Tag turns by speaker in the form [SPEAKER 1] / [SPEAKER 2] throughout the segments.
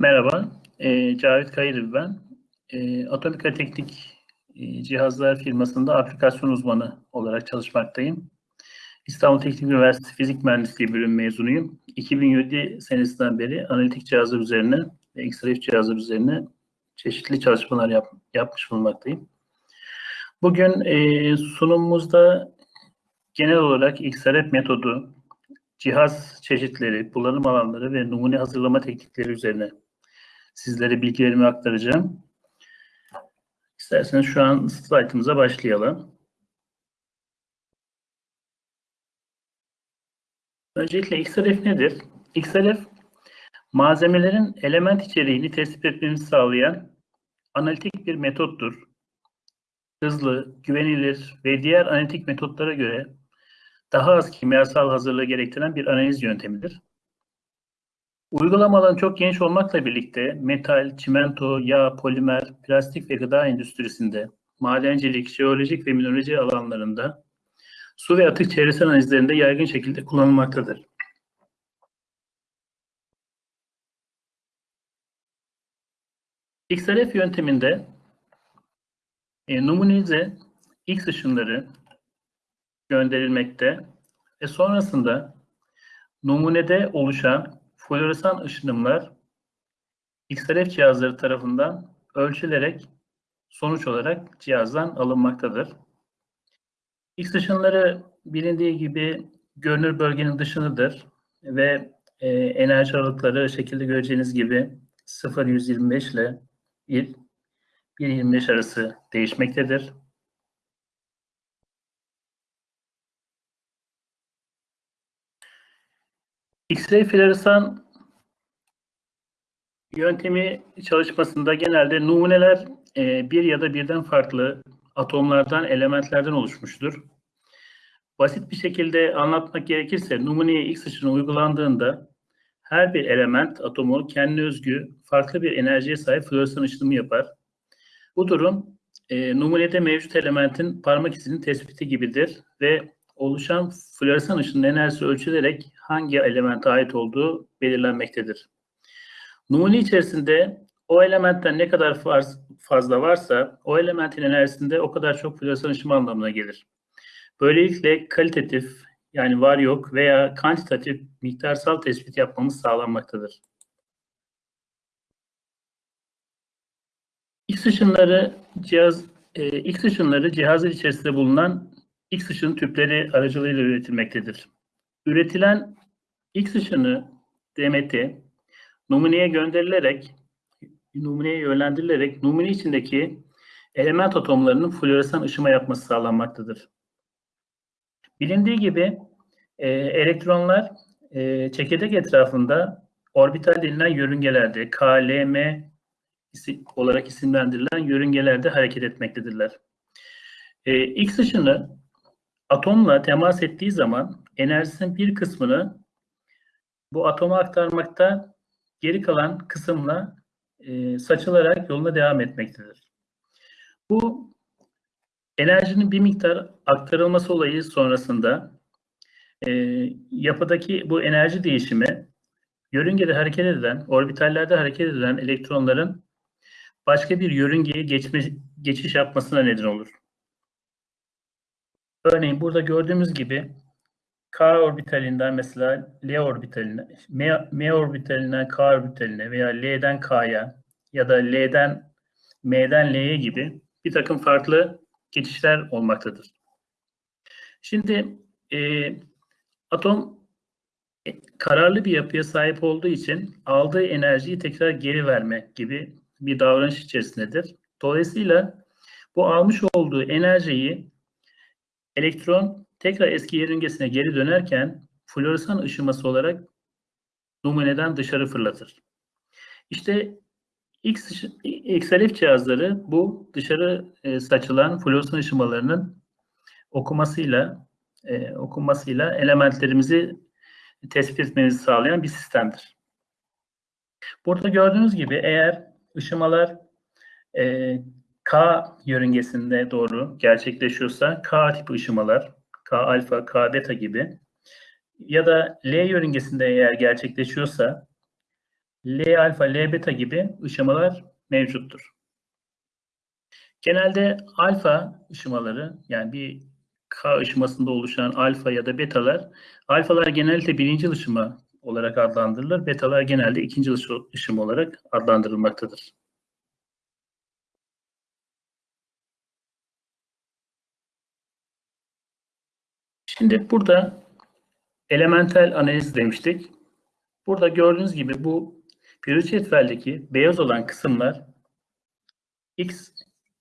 [SPEAKER 1] Merhaba, e, Cavit Kayırı ben. E, Atomika Teknik e, Cihazlar firmasında aplikasyon uzmanı olarak çalışmaktayım. İstanbul Teknik Üniversitesi Fizik Mühendisliği bölüm mezunuyum. 2007 senesinden beri analitik cihazlar üzerine ve XRF cihazlar üzerine çeşitli çalışmalar yap, yapmış bulunmaktayım. Bugün e, sunumumuzda genel olarak XRF metodu, cihaz çeşitleri, kullanım alanları ve numune hazırlama teknikleri üzerine sizlere bilgilerimi aktaracağım. İsterseniz şu an slaytımıza başlayalım. Öncelikle XRF nedir? XRF, malzemelerin element içeriğini tespit etmemizi sağlayan analitik bir metottur. Hızlı, güvenilir ve diğer analitik metotlara göre daha az kimyasal hazırlığı gerektiren bir analiz yöntemidir. Uygulamaların çok geniş olmakla birlikte metal, çimento, yağ, polimer, plastik ve gıda endüstrisinde, madencilik, jeolojik ve mineraloji alanlarında, su ve atık çevresel analizlerinde yaygın şekilde kullanılmaktadır. XRF yönteminde e, numunize X ışınları gönderilmekte ve sonrasında numunede oluşan floresan ışınımlar XRF cihazları tarafından ölçülerek sonuç olarak cihazdan alınmaktadır. X ışınları bilindiği gibi görünür bölgenin dışındadır ve e, enerji aralıkları şekilde göreceğiniz gibi 0-125 ile 1-25 arası değişmektedir. X-ray floresan yöntemi çalışmasında genelde numuneler e, bir ya da birden farklı atomlardan, elementlerden oluşmuştur. Basit bir şekilde anlatmak gerekirse numuneye X ışını uygulandığında her bir element atomu kendine özgü farklı bir enerjiye sahip floresan ışınımı yapar. Bu durum e, numunede mevcut elementin parmak izinin tespiti gibidir ve oluşan floresan ışının enerjisi ölçülerek hangi elemente ait olduğu belirlenmektedir. Numune içerisinde o elementten ne kadar fazla varsa o elementin enerjisinde o kadar çok floresan ışımı anlamına gelir. Böylelikle kalitatif yani var yok veya kantitatif miktarsal tespit yapmamız sağlanmaktadır. X ışınları cihaz e, X ışınları cihazın içerisinde bulunan X ışın tüpleri aracılığıyla üretilmektedir. Üretilen X ışını DMT numuneye gönderilerek numuneye yönlendirilerek numune içindeki element atomlarının floresan ışıma yapması sağlanmaktadır. Bilindiği gibi e, elektronlar e, çekirdek etrafında orbital denilen yörüngelerde KLM olarak isimlendirilen yörüngelerde hareket etmektedirler. E, X ışını atomla temas ettiği zaman enerjisinin bir kısmını bu atoma aktarmakta geri kalan kısımla e, saçılarak yoluna devam etmektedir. Bu enerjinin bir miktar aktarılması olayı sonrasında e, yapıdaki bu enerji değişimi yörüngede hareket edilen, orbitallerde hareket edilen elektronların başka bir yörüngeye geçme, geçiş yapmasına neden olur. Örneğin burada gördüğümüz gibi K orbitalinden mesela L orbitaline, M, M orbitalinden K orbitaline veya L'den K'ya ya da L'den M'den L'ye gibi bir takım farklı geçişler olmaktadır. Şimdi e, atom e, kararlı bir yapıya sahip olduğu için aldığı enerjiyi tekrar geri verme gibi bir davranış içerisindedir. Dolayısıyla bu almış olduğu enerjiyi elektron tekrar eski yörüngesine geri dönerken floresan ışıması olarak numuneden dışarı fırlatır. İşte X, XLF cihazları bu dışarı e, saçılan floresan ışımalarının okumasıyla e, okunmasıyla elementlerimizi tespit etmemizi sağlayan bir sistemdir. Burada gördüğünüz gibi eğer ışımalar e, K yörüngesinde doğru gerçekleşiyorsa K tipi ışımalar, K alfa, K beta gibi ya da L yörüngesinde eğer gerçekleşiyorsa L alfa, L beta gibi ışımalar mevcuttur. Genelde alfa ışımaları yani bir K ışımasında oluşan alfa ya da betalar, alfalar genellikle birinci ışıma olarak adlandırılır, betalar genelde ikinci ışım olarak adlandırılmaktadır. Şimdi burada elementel analiz demiştik. Burada gördüğünüz gibi bu periyodik cetveldeki beyaz olan kısımlar X,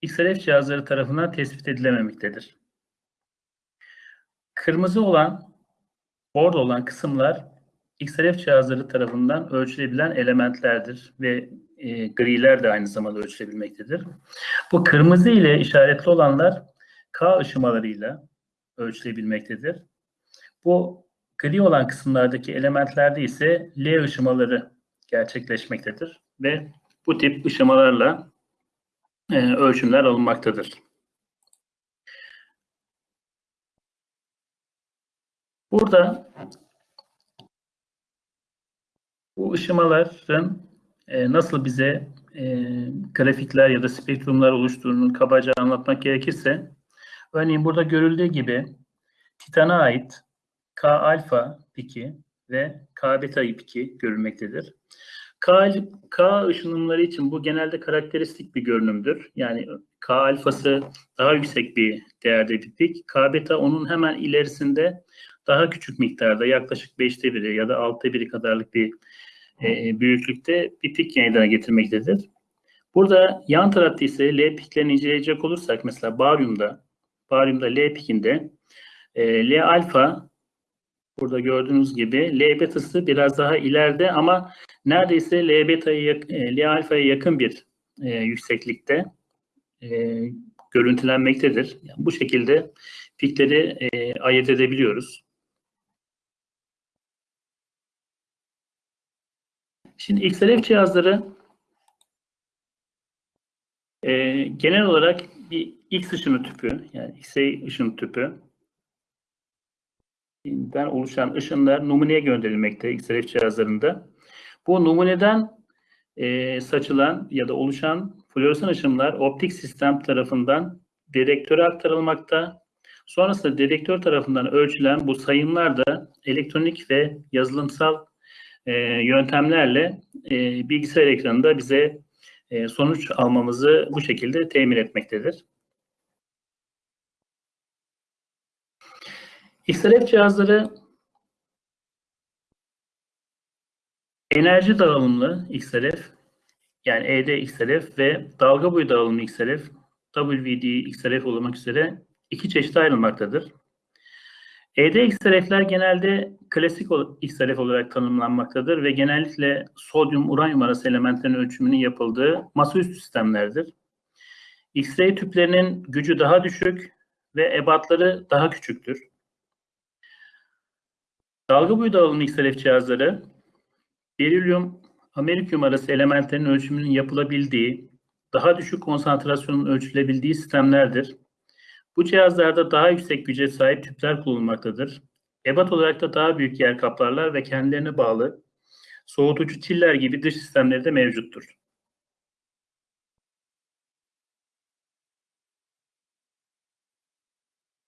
[SPEAKER 1] XRF cihazları tarafından tespit edilememektedir. Kırmızı olan, bordo olan kısımlar XRF cihazları tarafından ölçülebilen elementlerdir ve e, griler de aynı zamanda ölçülebilmektedir. Bu kırmızı ile işaretli olanlar K ışımalarıyla ölçülebilmektedir. Bu gri olan kısımlardaki elementlerde ise L ışımaları gerçekleşmektedir ve bu tip ışımalarla e, ölçümler alınmaktadır. Burada bu ışımaların e, nasıl bize e, grafikler ya da spektrumlar oluşturduğunu kabaca anlatmak gerekirse, örneğin burada görüldüğü gibi Titan'a ait K alfa piki ve K beta piki görülmektedir. K, K ışınımları için bu genelde karakteristik bir görünümdür. Yani K alfası daha yüksek bir değerde bir pik. K beta onun hemen ilerisinde daha küçük miktarda yaklaşık 5'te biri ya da 6'ta biri kadarlık bir e, büyüklükte bir pik meydana getirmektedir. Burada yan tarafta ise L piklerini inceleyecek olursak mesela baryumda baryumda L pikinde e, L alfa burada gördüğünüz gibi L betası biraz daha ileride ama neredeyse L beta'ya e, L alfaya yakın bir e, yükseklikte e, görüntülenmektedir. Yani bu şekilde pikleri e, ayırt edebiliyoruz. Şimdi XLF cihazları e, genel olarak bir X ışını tüpü, yani X-ray ışın tüpü den oluşan ışınlar numuneye gönderilmekte XRF cihazlarında. Bu numuneden e, saçılan ya da oluşan floresan ışınlar optik sistem tarafından detektöre aktarılmakta. Sonrasında dedektör tarafından ölçülen bu sayımlar da elektronik ve yazılımsal e, yöntemlerle e, bilgisayar ekranında bize e, sonuç almamızı bu şekilde temin etmektedir. XLF cihazları enerji dağılımlı XLF yani ED XLF ve dalga boyu dağılımlı XLF WD XLF olmak üzere iki çeşite ayrılmaktadır. ED XLF'ler genelde klasik XLF olarak tanımlanmaktadır ve genellikle sodyum uranyum arası elementlerin ölçümünün yapıldığı masaüstü sistemlerdir. X-ray tüplerinin gücü daha düşük ve ebatları daha küçüktür. Dalga boyu dağılımlı XLF cihazları berilyum, amerikyum arası elementlerin ölçümünün yapılabildiği, daha düşük konsantrasyonun ölçülebildiği sistemlerdir. Bu cihazlarda daha yüksek güce sahip tüpler kullanılmaktadır. Ebat olarak da daha büyük yer kaplarlar ve kendilerine bağlı soğutucu çiller gibi dış sistemleri de mevcuttur.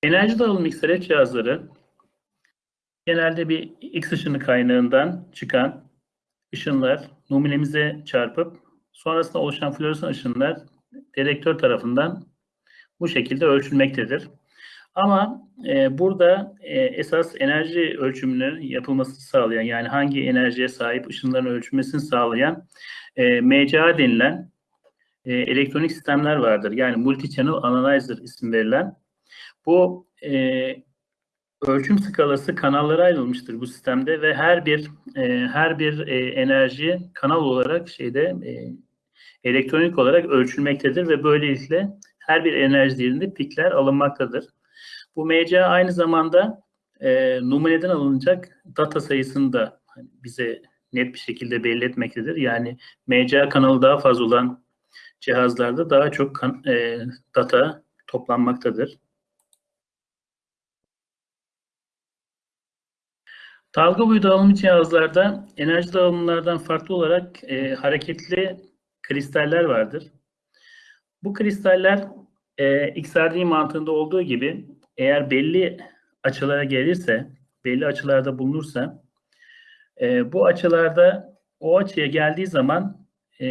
[SPEAKER 1] Enerji dağılım XLF cihazları genelde bir X ışını kaynağından çıkan ışınlar numunemize çarpıp sonrasında oluşan floresan ışınlar dedektör tarafından bu şekilde ölçülmektedir. Ama e, burada e, esas enerji ölçümünün yapılmasını sağlayan yani hangi enerjiye sahip ışınların ölçülmesini sağlayan e, MCA denilen e, elektronik sistemler vardır. Yani Multi-Channel Analyzer isim verilen. Bu e, ölçüm skalası kanallara ayrılmıştır bu sistemde ve her bir e, her bir e, enerji kanal olarak şeyde e, elektronik olarak ölçülmektedir ve böylelikle her bir enerji değerinde pikler alınmaktadır. Bu MCA aynı zamanda e, numuneden alınacak data sayısını da bize net bir şekilde belli etmektedir. Yani MCA kanalı daha fazla olan cihazlarda daha çok kan, e, data toplanmaktadır. Dalga boyu dağılımı cihazlarda enerji dağılımlardan farklı olarak e, hareketli kristaller vardır. Bu kristaller e, XRD mantığında olduğu gibi eğer belli açılara gelirse, belli açılarda bulunursa e, bu açılarda o açıya geldiği zaman e,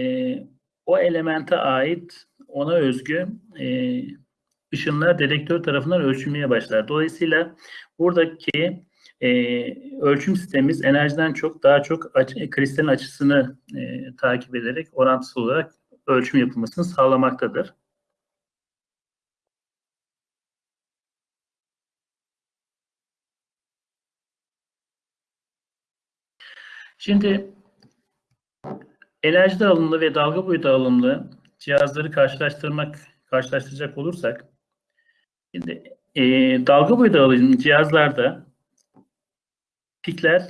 [SPEAKER 1] o elemente ait ona özgü e, ışınlar dedektör tarafından ölçülmeye başlar. Dolayısıyla buradaki e, ölçüm sistemimiz enerjiden çok daha çok açı, kristalin açısını e, takip ederek orantısı olarak ölçüm yapılmasını sağlamaktadır. Şimdi enerji dağılımlı ve dalga boyu dağılımlı cihazları karşılaştırmak karşılaştıracak olursak şimdi e, dalga boyu dağılımlı cihazlarda pikler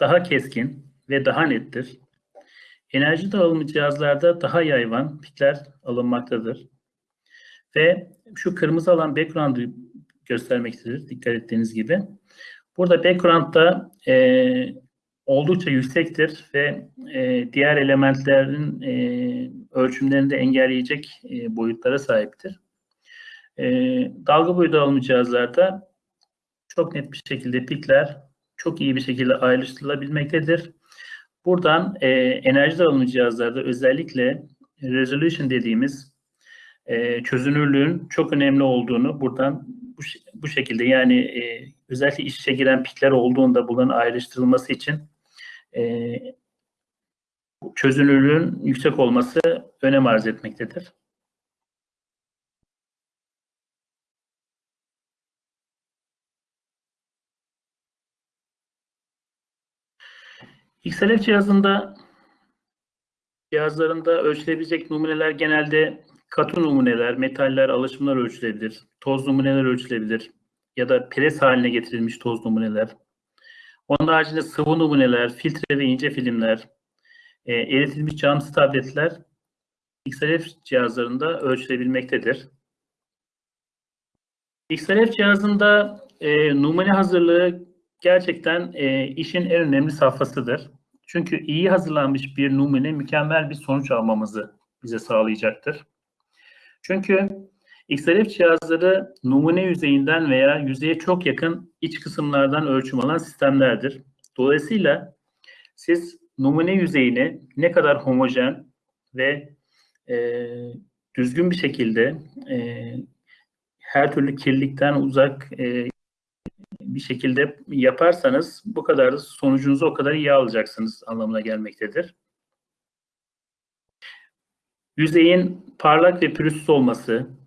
[SPEAKER 1] daha keskin ve daha nettir. Enerji dağılımı cihazlarda daha yayvan pikler alınmaktadır. Ve şu kırmızı alan background'ı göstermektedir. Dikkat ettiğiniz gibi. Burada background'da e, oldukça yüksektir ve e, diğer elementlerin e, ölçümlerini de engelleyecek e, boyutlara sahiptir. E, dalga boyu dağılımı cihazlarda çok net bir şekilde pikler çok iyi bir şekilde ayrıştırılabilmektedir. Buradan e, enerji dağılımı cihazlarda özellikle resolution dediğimiz e, çözünürlüğün çok önemli olduğunu buradan bu, bu şekilde yani e, özellikle içe giren pikler olduğunda bunların ayrıştırılması için e, çözünürlüğün yüksek olması önem arz etmektedir. XLF cihazında cihazlarında ölçülebilecek numuneler genelde katı numuneler, metaller, alaşımlar ölçülebilir. Toz numuneler ölçülebilir. Ya da pres haline getirilmiş toz numuneler. Onun haricinde sıvı numuneler, filtre ve ince filmler, e, eritilmiş camsız tabletler XLF cihazlarında ölçülebilmektedir. XLF cihazında e, numune hazırlığı gerçekten e, işin en önemli safhasıdır. Çünkü iyi hazırlanmış bir numune mükemmel bir sonuç almamızı bize sağlayacaktır. Çünkü XRF cihazları numune yüzeyinden veya yüzeye çok yakın iç kısımlardan ölçüm alan sistemlerdir. Dolayısıyla siz numune yüzeyini ne kadar homojen ve e, düzgün bir şekilde e, her türlü kirlilikten uzak e, bir şekilde yaparsanız bu kadar sonucunuzu o kadar iyi alacaksınız anlamına gelmektedir. Yüzeyin parlak ve pürüzsüz olması,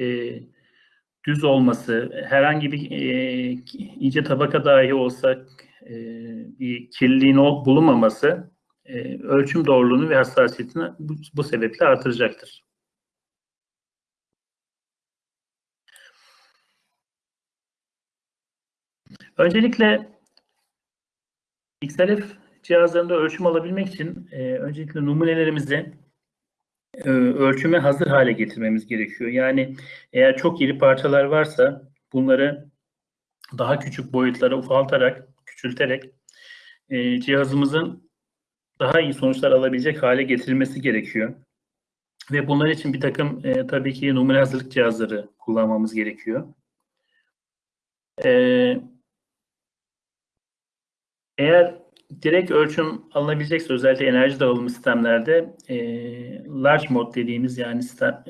[SPEAKER 1] e, düz olması, herhangi bir e, ince tabaka dahi olsa e, bir kirliliğin bulunmaması e, ölçüm doğruluğunu ve hassasiyetini bu, bu sebeple artıracaktır. Öncelikle XLF cihazlarında ölçüm alabilmek için e, öncelikle numunelerimizi ölçüme hazır hale getirmemiz gerekiyor. Yani eğer çok iri parçalar varsa bunları daha küçük boyutlara ufaltarak, küçülterek e, cihazımızın daha iyi sonuçlar alabilecek hale getirilmesi gerekiyor. Ve bunlar için bir takım e, tabii ki numune hazırlık cihazları kullanmamız gerekiyor. E, eğer direkt ölçüm alınabilecekse özellikle enerji dağılımı sistemlerde e, large mode dediğimiz yani sistem,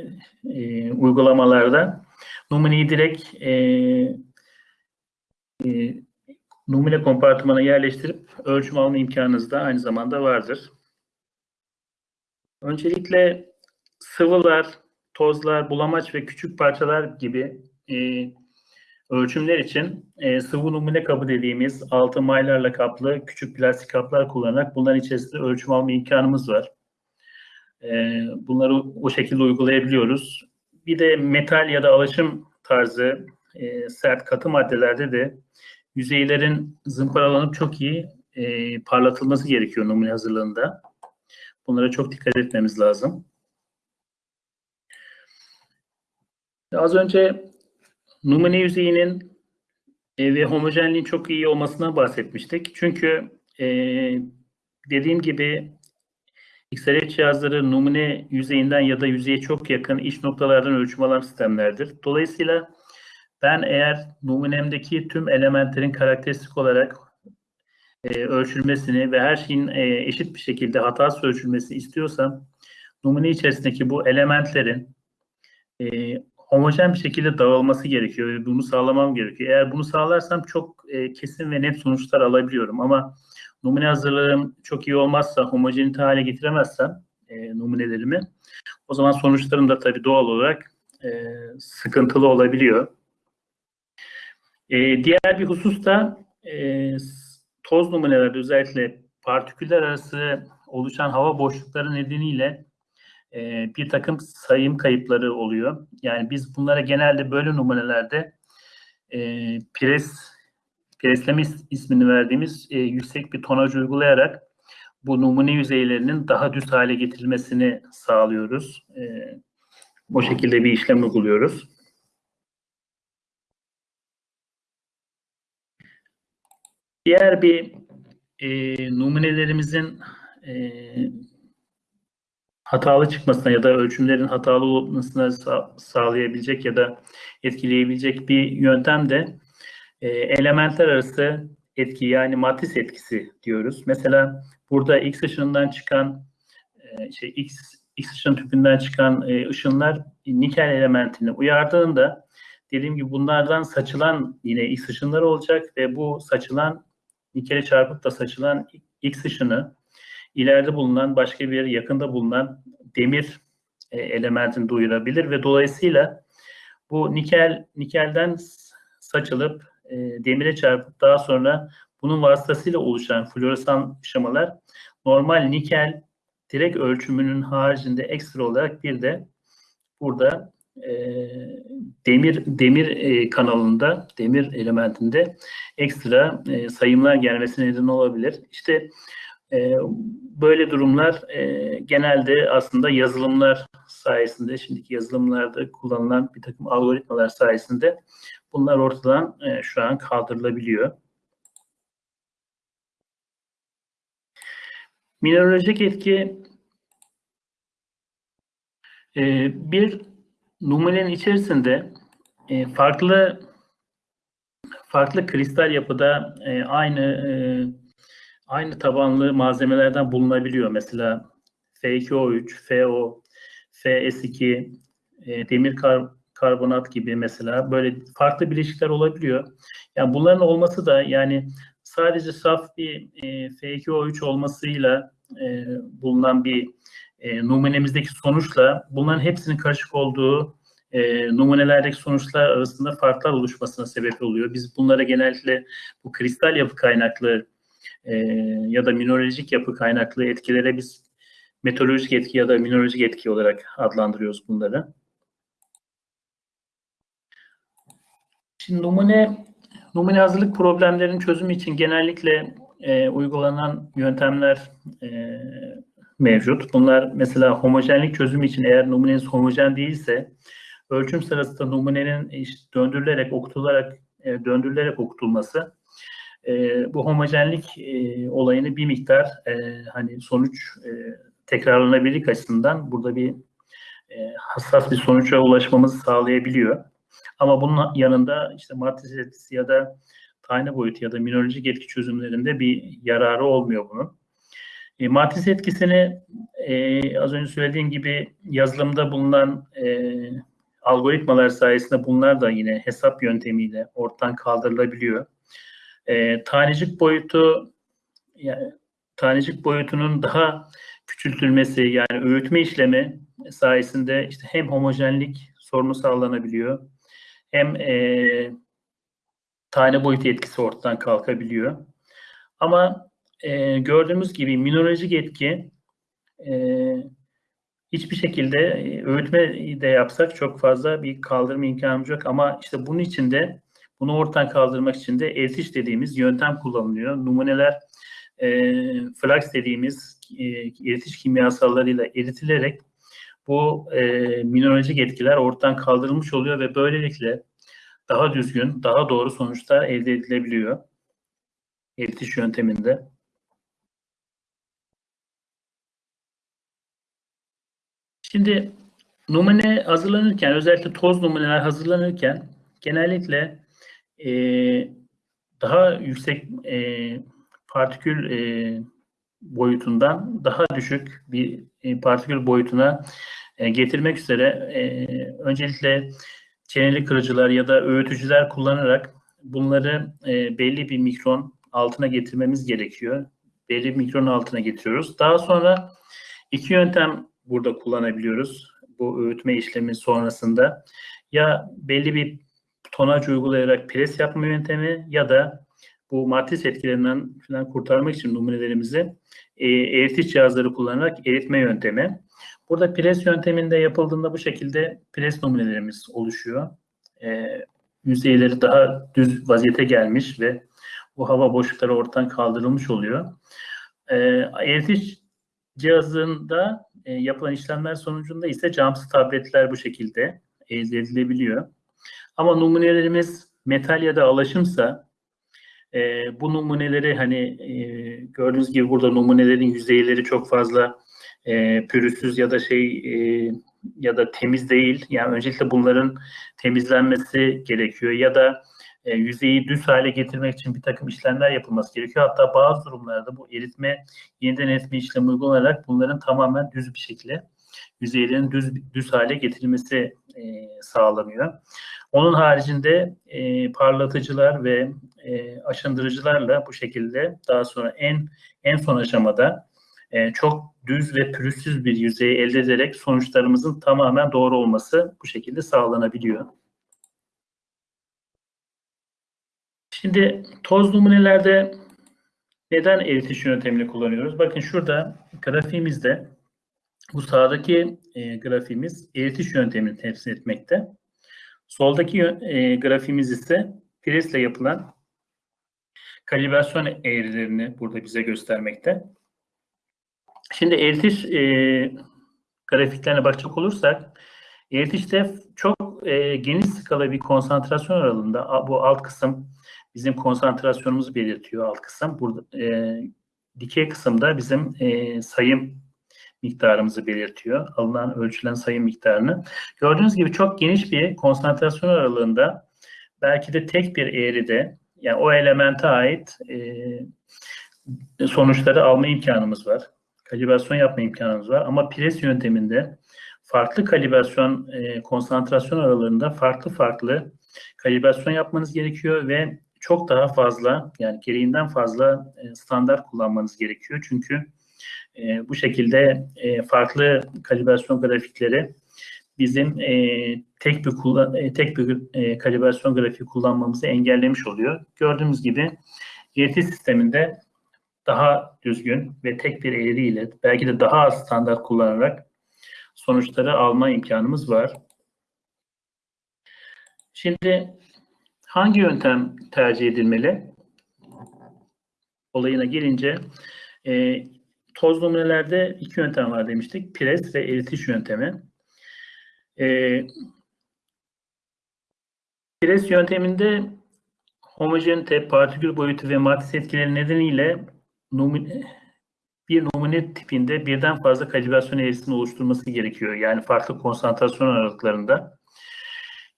[SPEAKER 1] e, uygulamalarda numuneyi direkt e, e, numune kompartımana yerleştirip ölçüm alma imkanınız da aynı zamanda vardır. Öncelikle sıvılar, tozlar, bulamaç ve küçük parçalar gibi e, Ölçümler için e, sıvı numune kabı dediğimiz altı maylarla kaplı küçük plastik kaplar kullanarak bunların içerisinde ölçüm alma imkanımız var. E, bunları o şekilde uygulayabiliyoruz. Bir de metal ya da alaşım tarzı e, sert katı maddelerde de yüzeylerin zımparalanıp çok iyi e, parlatılması gerekiyor numune hazırlığında. Bunlara çok dikkat etmemiz lazım. Az önce numune yüzeyinin E, ve homojenliğin çok iyi olmasına bahsetmiştik. Çünkü e, dediğim gibi XRF cihazları numune yüzeyinden ya da yüzeye çok yakın iç noktalardan ölçüm alan sistemlerdir. Dolayısıyla ben eğer numunemdeki tüm elementlerin karakteristik olarak e, ölçülmesini ve her şeyin e, eşit bir şekilde hatasız ölçülmesi istiyorsam numune içerisindeki bu elementlerin e, homojen bir şekilde dağılması gerekiyor ve bunu sağlamam gerekiyor. Eğer bunu sağlarsam çok e, kesin ve net sonuçlar alabiliyorum ama numune hazırlığım çok iyi olmazsa, homojenite hale getiremezsem e, numunelerimi o zaman sonuçlarım da tabii doğal olarak e, sıkıntılı olabiliyor. E, diğer bir husus da e, toz numunelerde özellikle partiküller arası oluşan hava boşlukları nedeniyle e, bir takım sayım kayıpları oluyor. Yani biz bunlara genelde böyle numunelerde e, pres presleme ismini verdiğimiz e, yüksek bir tonaj uygulayarak bu numune yüzeylerinin daha düz hale getirilmesini sağlıyoruz. E, o şekilde bir işlem uyguluyoruz. Diğer bir e, numunelerimizin e, hatalı çıkmasına ya da ölçümlerin hatalı olmasına sa- sağlayabilecek ya da etkileyebilecek bir yöntem de e, elementler arası etki yani matris etkisi diyoruz. Mesela burada X ışığından çıkan e, şey X X ışın tüpünden çıkan e, ışınlar nikel elementini uyardığında dediğim gibi bunlardan saçılan yine X ışınları olacak ve bu saçılan nikele çarpıp da saçılan X ışını ileride bulunan başka bir yakında bulunan demir e, elementini duyurabilir ve dolayısıyla bu nikel nikelden saçılıp e, demire çarpıp daha sonra bunun vasıtasıyla oluşan floresan şemalar normal nikel direkt ölçümünün haricinde ekstra olarak bir de burada e, demir demir e, kanalında demir elementinde ekstra e, sayımlar gelmesine neden olabilir. İşte e, böyle durumlar e, genelde aslında yazılımlar sayesinde, şimdiki yazılımlarda kullanılan bir takım algoritmalar sayesinde bunlar ortadan e, şu an kaldırılabiliyor. Mineralojik etki e, bir numunenin içerisinde e, farklı farklı kristal yapıda e, aynı e, aynı tabanlı malzemelerden bulunabiliyor. Mesela F2O3, FO, FS2, e, demir kar, karbonat gibi mesela böyle farklı bileşikler olabiliyor. Yani bunların olması da yani sadece saf bir e, F2O3 olmasıyla e, bulunan bir e, numunemizdeki sonuçla bunların hepsinin karışık olduğu e, numunelerdeki sonuçlar arasında farklar oluşmasına sebep oluyor. Biz bunlara genellikle bu kristal yapı kaynaklı e, ya da mineralojik yapı kaynaklı etkilere biz meteorolojik etki ya da mineralojik etki olarak adlandırıyoruz bunları. Şimdi numune numune hazırlık problemlerinin çözümü için genellikle e, uygulanan yöntemler e, mevcut. Bunlar mesela homojenlik çözümü için eğer numuneniz homojen değilse ölçüm sırasında numunenin işte döndürülerek, okutularak, e, döndürülerek okutulması e, bu homojenlik e, olayını bir miktar e, hani sonuç e, tekrarlanabilirlik açısından burada bir e, hassas bir sonuca ulaşmamızı sağlayabiliyor. Ama bunun yanında işte matris etkisi ya da tane boyutu ya da mineralojik etki çözümlerinde bir yararı olmuyor bunun. E, matris etkisini e, az önce söylediğim gibi yazılımda bulunan e, algoritmalar sayesinde bunlar da yine hesap yöntemiyle ortadan kaldırılabiliyor. E, tanecik boyutu yani tanecik boyutunun daha küçültülmesi yani öğütme işlemi sayesinde işte hem homojenlik sorunu sağlanabiliyor hem e, tane boyutu etkisi ortadan kalkabiliyor. Ama e, gördüğümüz gibi mineralojik etki e, hiçbir şekilde e, öğütme de yapsak çok fazla bir kaldırma imkanımız yok. Ama işte bunun için de bunu ortadan kaldırmak için de eritiş dediğimiz yöntem kullanılıyor. Numuneler e, flux dediğimiz e, eritiş kimyasallarıyla eritilerek bu e, mineralojik etkiler ortadan kaldırılmış oluyor ve böylelikle daha düzgün, daha doğru sonuçlar elde edilebiliyor. Eritiş yönteminde. Şimdi numune hazırlanırken, özellikle toz numuneler hazırlanırken genellikle e, daha yüksek e, partikül e, boyutundan daha düşük bir e, partikül boyutuna e, getirmek üzere e, öncelikle çeneli kırıcılar ya da öğütücüler kullanarak bunları e, belli bir mikron altına getirmemiz gerekiyor. Belli bir mikron altına getiriyoruz. Daha sonra iki yöntem burada kullanabiliyoruz bu öğütme işlemi sonrasında. Ya belli bir tonaj uygulayarak pres yapma yöntemi ya da bu matris etkilerinden falan kurtarmak için numunelerimizi e, eritiş cihazları kullanarak eritme yöntemi. Burada pres yönteminde yapıldığında bu şekilde pres numunelerimiz oluşuyor. E, yüzeyleri daha düz vaziyete gelmiş ve bu hava boşlukları ortadan kaldırılmış oluyor. E, eritiş cihazında e, yapılan işlemler sonucunda ise camsı tabletler bu şekilde elde edilebiliyor. Ama numunelerimiz metal ya da alaşımsa e, bu numuneleri hani e, gördüğünüz gibi burada numunelerin yüzeyleri çok fazla e, pürüzsüz ya da şey e, ya da temiz değil. Yani öncelikle bunların temizlenmesi gerekiyor ya da e, yüzeyi düz hale getirmek için bir takım işlemler yapılması gerekiyor. Hatta bazı durumlarda bu eritme, yeniden eritme işlemi uygulanarak bunların tamamen düz bir şekilde yüzeylerin düz düz hale getirilmesi e, sağlanıyor. Onun haricinde e, parlatıcılar ve e, aşındırıcılarla bu şekilde daha sonra en en son aşamada e, çok düz ve pürüzsüz bir yüzeyi elde ederek sonuçlarımızın tamamen doğru olması bu şekilde sağlanabiliyor. Şimdi toz numunelerde neden eritiş yöntemini kullanıyoruz? Bakın şurada grafiğimizde bu sağdaki e, grafiğimiz eritiş yöntemini temsil etmekte. Soldaki e, grafiğimiz ise presle yapılan kalibrasyon eğrilerini burada bize göstermekte. Şimdi eritiş e, grafiklerine bakacak olursak eritişte çok e, geniş skala bir konsantrasyon aralığında bu alt kısım bizim konsantrasyonumuzu belirtiyor alt kısım. Burada e, dikey kısımda bizim e, sayım miktarımızı belirtiyor. Alınan ölçülen sayım miktarını. Gördüğünüz gibi çok geniş bir konsantrasyon aralığında belki de tek bir eğride yani o elemente ait e, sonuçları alma imkanımız var. Kalibrasyon yapma imkanımız var. Ama pres yönteminde farklı kalibrasyon e, konsantrasyon aralarında farklı farklı kalibrasyon yapmanız gerekiyor ve çok daha fazla yani gereğinden fazla e, standart kullanmanız gerekiyor. Çünkü e, bu şekilde e, farklı kalibrasyon grafikleri bizim e, tek bir kullan, e, tek bir e, kalibrasyon grafiği kullanmamızı engellemiş oluyor. Gördüğümüz gibi ET sisteminde daha düzgün ve tek bir eğriyle belki de daha az standart kullanarak sonuçları alma imkanımız var. Şimdi hangi yöntem tercih edilmeli? Olayına gelince e, toz numunelerde iki yöntem var demiştik. Pres ve eritiş yöntemi. E, pres yönteminde homojenite, partikül boyutu ve matris etkileri nedeniyle numune, bir numune tipinde birden fazla kalibrasyon eğrisini oluşturması gerekiyor. Yani farklı konsantrasyon aralıklarında.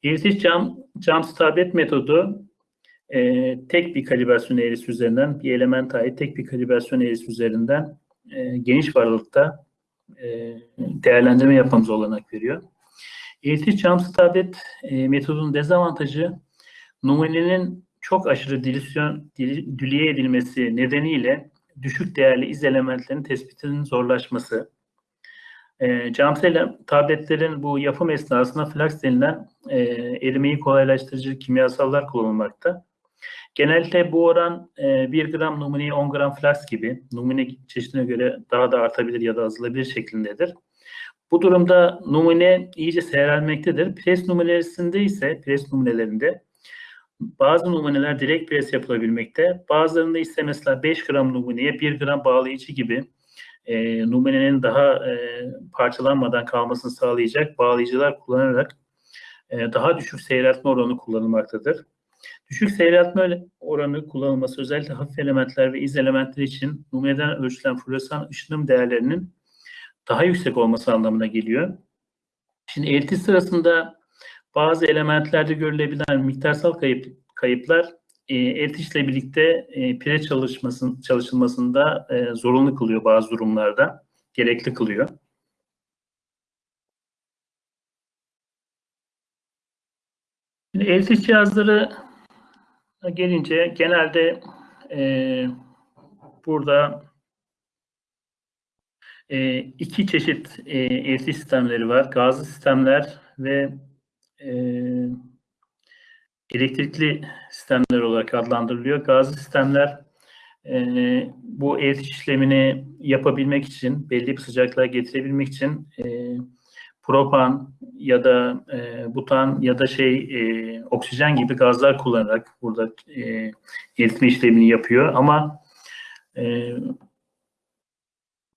[SPEAKER 1] Eritiş cam, cam stabilet metodu e, tek bir kalibrasyon eğrisi üzerinden, bir element ait tek bir kalibrasyon eğrisi üzerinden e, geniş varlıkta e, değerlendirme yapmamız olanak veriyor. Eritiş cam stabilet e, metodunun dezavantajı numunenin çok aşırı dilisyon, dil, edilmesi nedeniyle düşük değerli iz elementlerinin tespitinin zorlaşması. E, camsel tabletlerin bu yapım esnasında flaks denilen e, erimeyi kolaylaştırıcı kimyasallar kullanılmakta. Genelde bu oran e, 1 gram numuneye 10 gram flaks gibi numune çeşidine göre daha da artabilir ya da azalabilir şeklindedir. Bu durumda numune iyice seyrelmektedir. Pres numunelerinde ise pres numunelerinde bazı numuneler direkt pres yapılabilmekte. Bazılarında ise mesela 5 gram numuneye 1 gram bağlayıcı gibi e, numunenin daha e, parçalanmadan kalmasını sağlayacak bağlayıcılar kullanarak e, daha düşük seyreltme oranı kullanılmaktadır. Düşük seyreltme oranı kullanılması özellikle hafif elementler ve iz elementler için numuneden ölçülen floresan ışınım değerlerinin daha yüksek olması anlamına geliyor. Şimdi eritiş sırasında bazı elementlerde görülebilen miktarsal kayıp, kayıplar e, eritişle birlikte e, pire çalışmasın, çalışılmasında e, zorunlu kılıyor bazı durumlarda. Gerekli kılıyor. Şimdi eritiş cihazları gelince genelde e, burada e, iki çeşit e, eritiş sistemleri var. Gazlı sistemler ve e, elektrikli sistemler olarak adlandırılıyor. Gazlı sistemler e, bu eritiş işlemini yapabilmek için, belli bir sıcaklığa getirebilmek için e, propan ya da e, butan ya da şey e, oksijen gibi gazlar kullanarak burada e, eritme işlemini yapıyor. Ama e,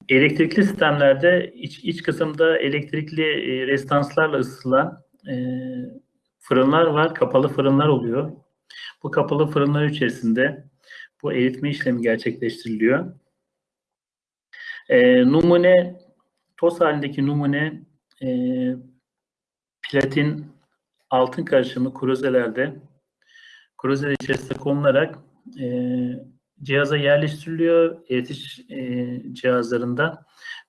[SPEAKER 1] elektrikli sistemlerde iç, iç kısımda elektrikli e, rezistanslarla ısıtılan e, fırınlar var, kapalı fırınlar oluyor. Bu kapalı fırınlar içerisinde bu eritme işlemi gerçekleştiriliyor. E, numune, toz halindeki numune e, platin altın karışımı kruzelerde kruzeler içerisinde konularak e, cihaza yerleştiriliyor eritiş e, cihazlarında.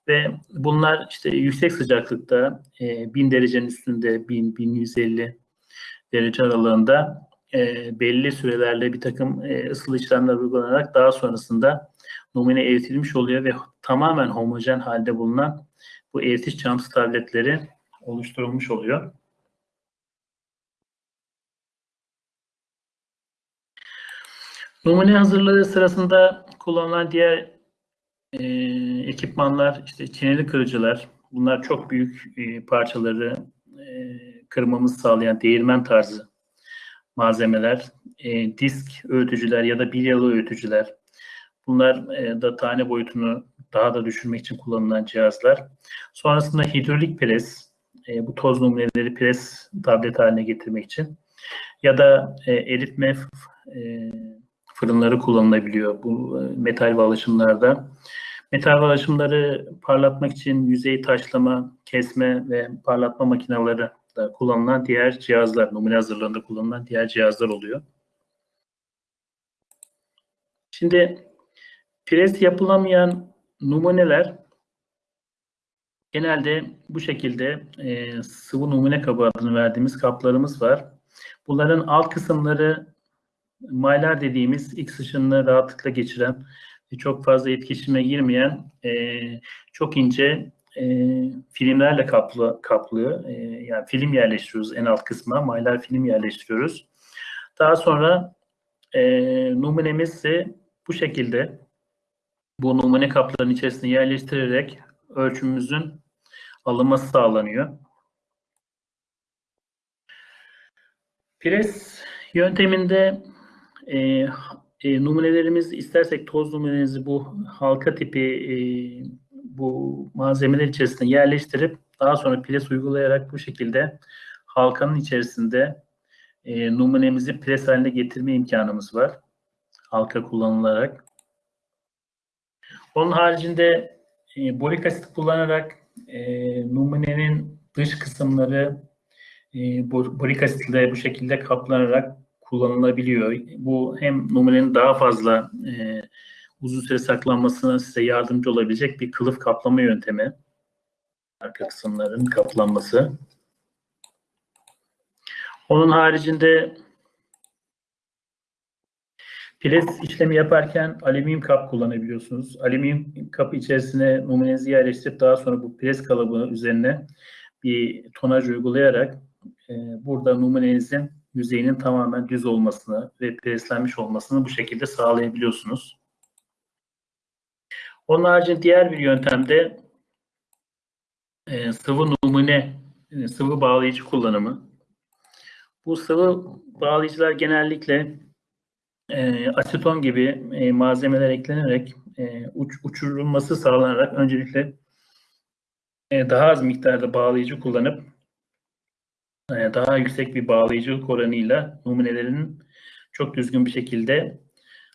[SPEAKER 1] Ve bunlar işte yüksek sıcaklıkta e, 1000 derecenin üstünde 1000-1150 derece aralığında e, belli sürelerle bir takım e, ısılı işlemler uygulanarak daha sonrasında numune eritilmiş oluyor ve tamamen homojen halde bulunan bu eritiş çamsı tabletleri oluşturulmuş oluyor. Numune hazırlığı sırasında kullanılan diğer e, ekipmanlar, işte çeneli kırıcılar, bunlar çok büyük e, parçaları e, kırmamızı sağlayan değirmen tarzı malzemeler, e, disk öğütücüler ya da bilyalı öğütücüler, bunlar e, da tane boyutunu daha da düşürmek için kullanılan cihazlar. Sonrasında hidrolik pres, e, bu toz numuneleri pres tablet haline getirmek için ya da e, eritme e, fırınları kullanılabiliyor bu e, metal bağlaşımlarda. Metal bağlaşımları parlatmak için yüzey taşlama, kesme ve parlatma makineleri da kullanılan diğer cihazlar, numune hazırlığında kullanılan diğer cihazlar oluyor. Şimdi pres yapılamayan numuneler genelde bu şekilde e, sıvı numune kabı adını verdiğimiz kaplarımız var. Bunların alt kısımları maylar dediğimiz X ışınını rahatlıkla geçiren çok fazla etkileşime girmeyen e, çok ince e, filmlerle kaplı kaplı e, yani film yerleştiriyoruz en alt kısma maylar film yerleştiriyoruz. Daha sonra e, numunemiz ise bu şekilde bu numune kaplarının içerisine yerleştirerek ölçümümüzün alınması sağlanıyor. Pres yönteminde e, e, numunelerimiz istersek toz numunenizi bu halka tipi e, bu malzemeler içerisine yerleştirip daha sonra pres uygulayarak bu şekilde halkanın içerisinde e, numunemizi pres haline getirme imkanımız var. Halka kullanılarak. Onun haricinde e, borik asit kullanarak e, numunenin dış kısımları e, borik asitle bu şekilde kaplanarak kullanılabiliyor. Bu hem numunenin daha fazla e, uzun süre saklanmasına size yardımcı olabilecek bir kılıf kaplama yöntemi. Arka kısımların kaplanması. Onun haricinde Pres işlemi yaparken alüminyum kap kullanabiliyorsunuz. Alüminyum kapı içerisine numunenizi yerleştirip daha sonra bu pres kalıbı üzerine bir tonaj uygulayarak e, burada numunenizin yüzeyinin tamamen düz olmasını ve preslenmiş olmasını bu şekilde sağlayabiliyorsunuz. Onun haricinde diğer bir yöntemde e, sıvı numune, e, sıvı bağlayıcı kullanımı. Bu sıvı bağlayıcılar genellikle e, aseton gibi e, malzemeler eklenerek e, uç, uçurulması sağlanarak öncelikle e, daha az miktarda bağlayıcı kullanıp e, daha yüksek bir bağlayıcılık oranıyla numunelerin çok düzgün bir şekilde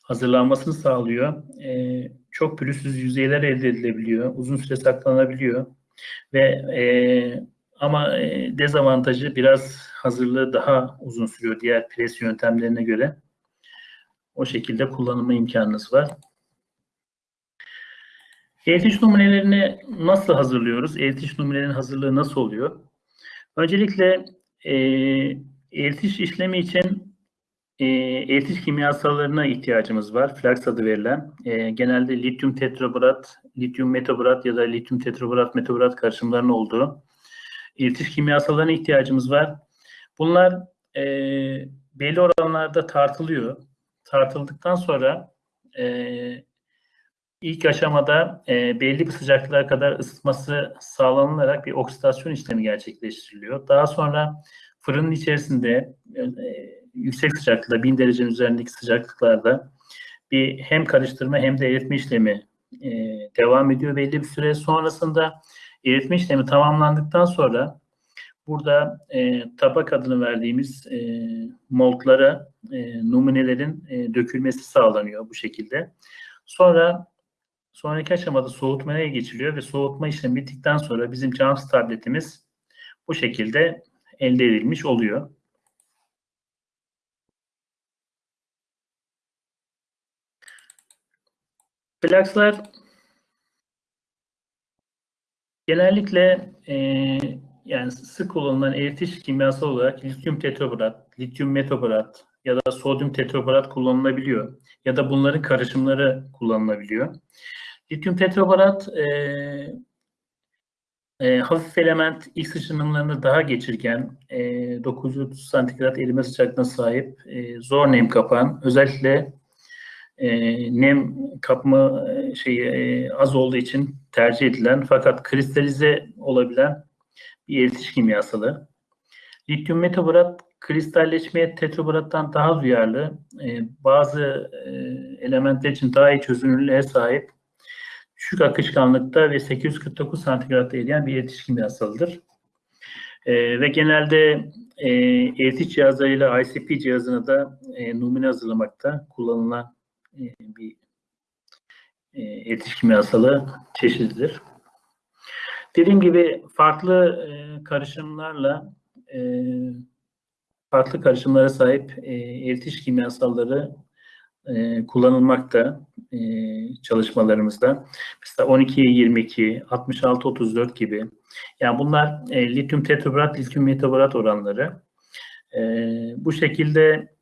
[SPEAKER 1] hazırlanmasını sağlıyor. E, çok pürüzsüz yüzeyler elde edilebiliyor. Uzun süre saklanabiliyor. Ve e, ama e, dezavantajı biraz hazırlığı daha uzun sürüyor diğer pres yöntemlerine göre. O şekilde kullanılma imkanınız var. Eğitiş numunelerini nasıl hazırlıyoruz? Eğitiş numunelerinin hazırlığı nasıl oluyor? Öncelikle e, eğitiş işlemi için e, eğitiş kimyasallarına ihtiyacımız var. Flax adı verilen. E, genelde lityum tetrabrat, lityum metabrat ya da lityum tetrabrat metabrat karışımlarının olduğu eğitiş kimyasallarına ihtiyacımız var. Bunlar e, belli oranlarda tartılıyor. Tartıldıktan sonra e, ilk aşamada e, belli bir sıcaklığa kadar ısıtması sağlanılarak bir oksidasyon işlemi gerçekleştiriliyor. Daha sonra fırının içerisinde e, yüksek sıcaklıkta, 1000 derecenin üzerindeki sıcaklıklarda bir hem karıştırma hem de eritme işlemi e, devam ediyor belli bir süre. Sonrasında eritme işlemi tamamlandıktan sonra burada e, tabak adını verdiğimiz e, moldlara e, numunelerin e, dökülmesi sağlanıyor bu şekilde. Sonra sonraki aşamada soğutmaya geçiliyor ve soğutma işlemi bittikten sonra bizim cams tabletimiz bu şekilde elde edilmiş oluyor. Plakslar genellikle e, yani sık kullanılan eritiş kimyasal olarak lityum tetrabrat, lityum metabrat ya da sodyum tetrabrat kullanılabiliyor. Ya da bunların karışımları kullanılabiliyor. Lityum tetrabrat e, e, hafif element X ışınımlarını daha geçirgen, e, 930 santigrat erime sıcaklığına sahip, e, zor nem kapan, özellikle e, nem kapma şeyi e, az olduğu için tercih edilen fakat kristalize olabilen bir eritiş kimyasalı. Lityum metabrat kristalleşmeye tetrabrattan daha duyarlı, e, bazı e, elementler için daha iyi çözünürlüğe sahip, düşük akışkanlıkta ve 849 santigratta eriyen bir eritiş kimyasalıdır. E, ve genelde e, eritiş cihazlarıyla ICP cihazına da e, numune hazırlamakta kullanılan e, bir e, eritiş kimyasalı çeşididir. Dediğim gibi farklı e, karışımlarla e, farklı karışımlara sahip e, eritiş kimyasalları e, kullanılmakta e, çalışmalarımızda. Mesela 12'ye 22, 66 34 gibi. Yani bunlar e, lityum tetrabrat, lityum metabrat oranları. E, bu şekilde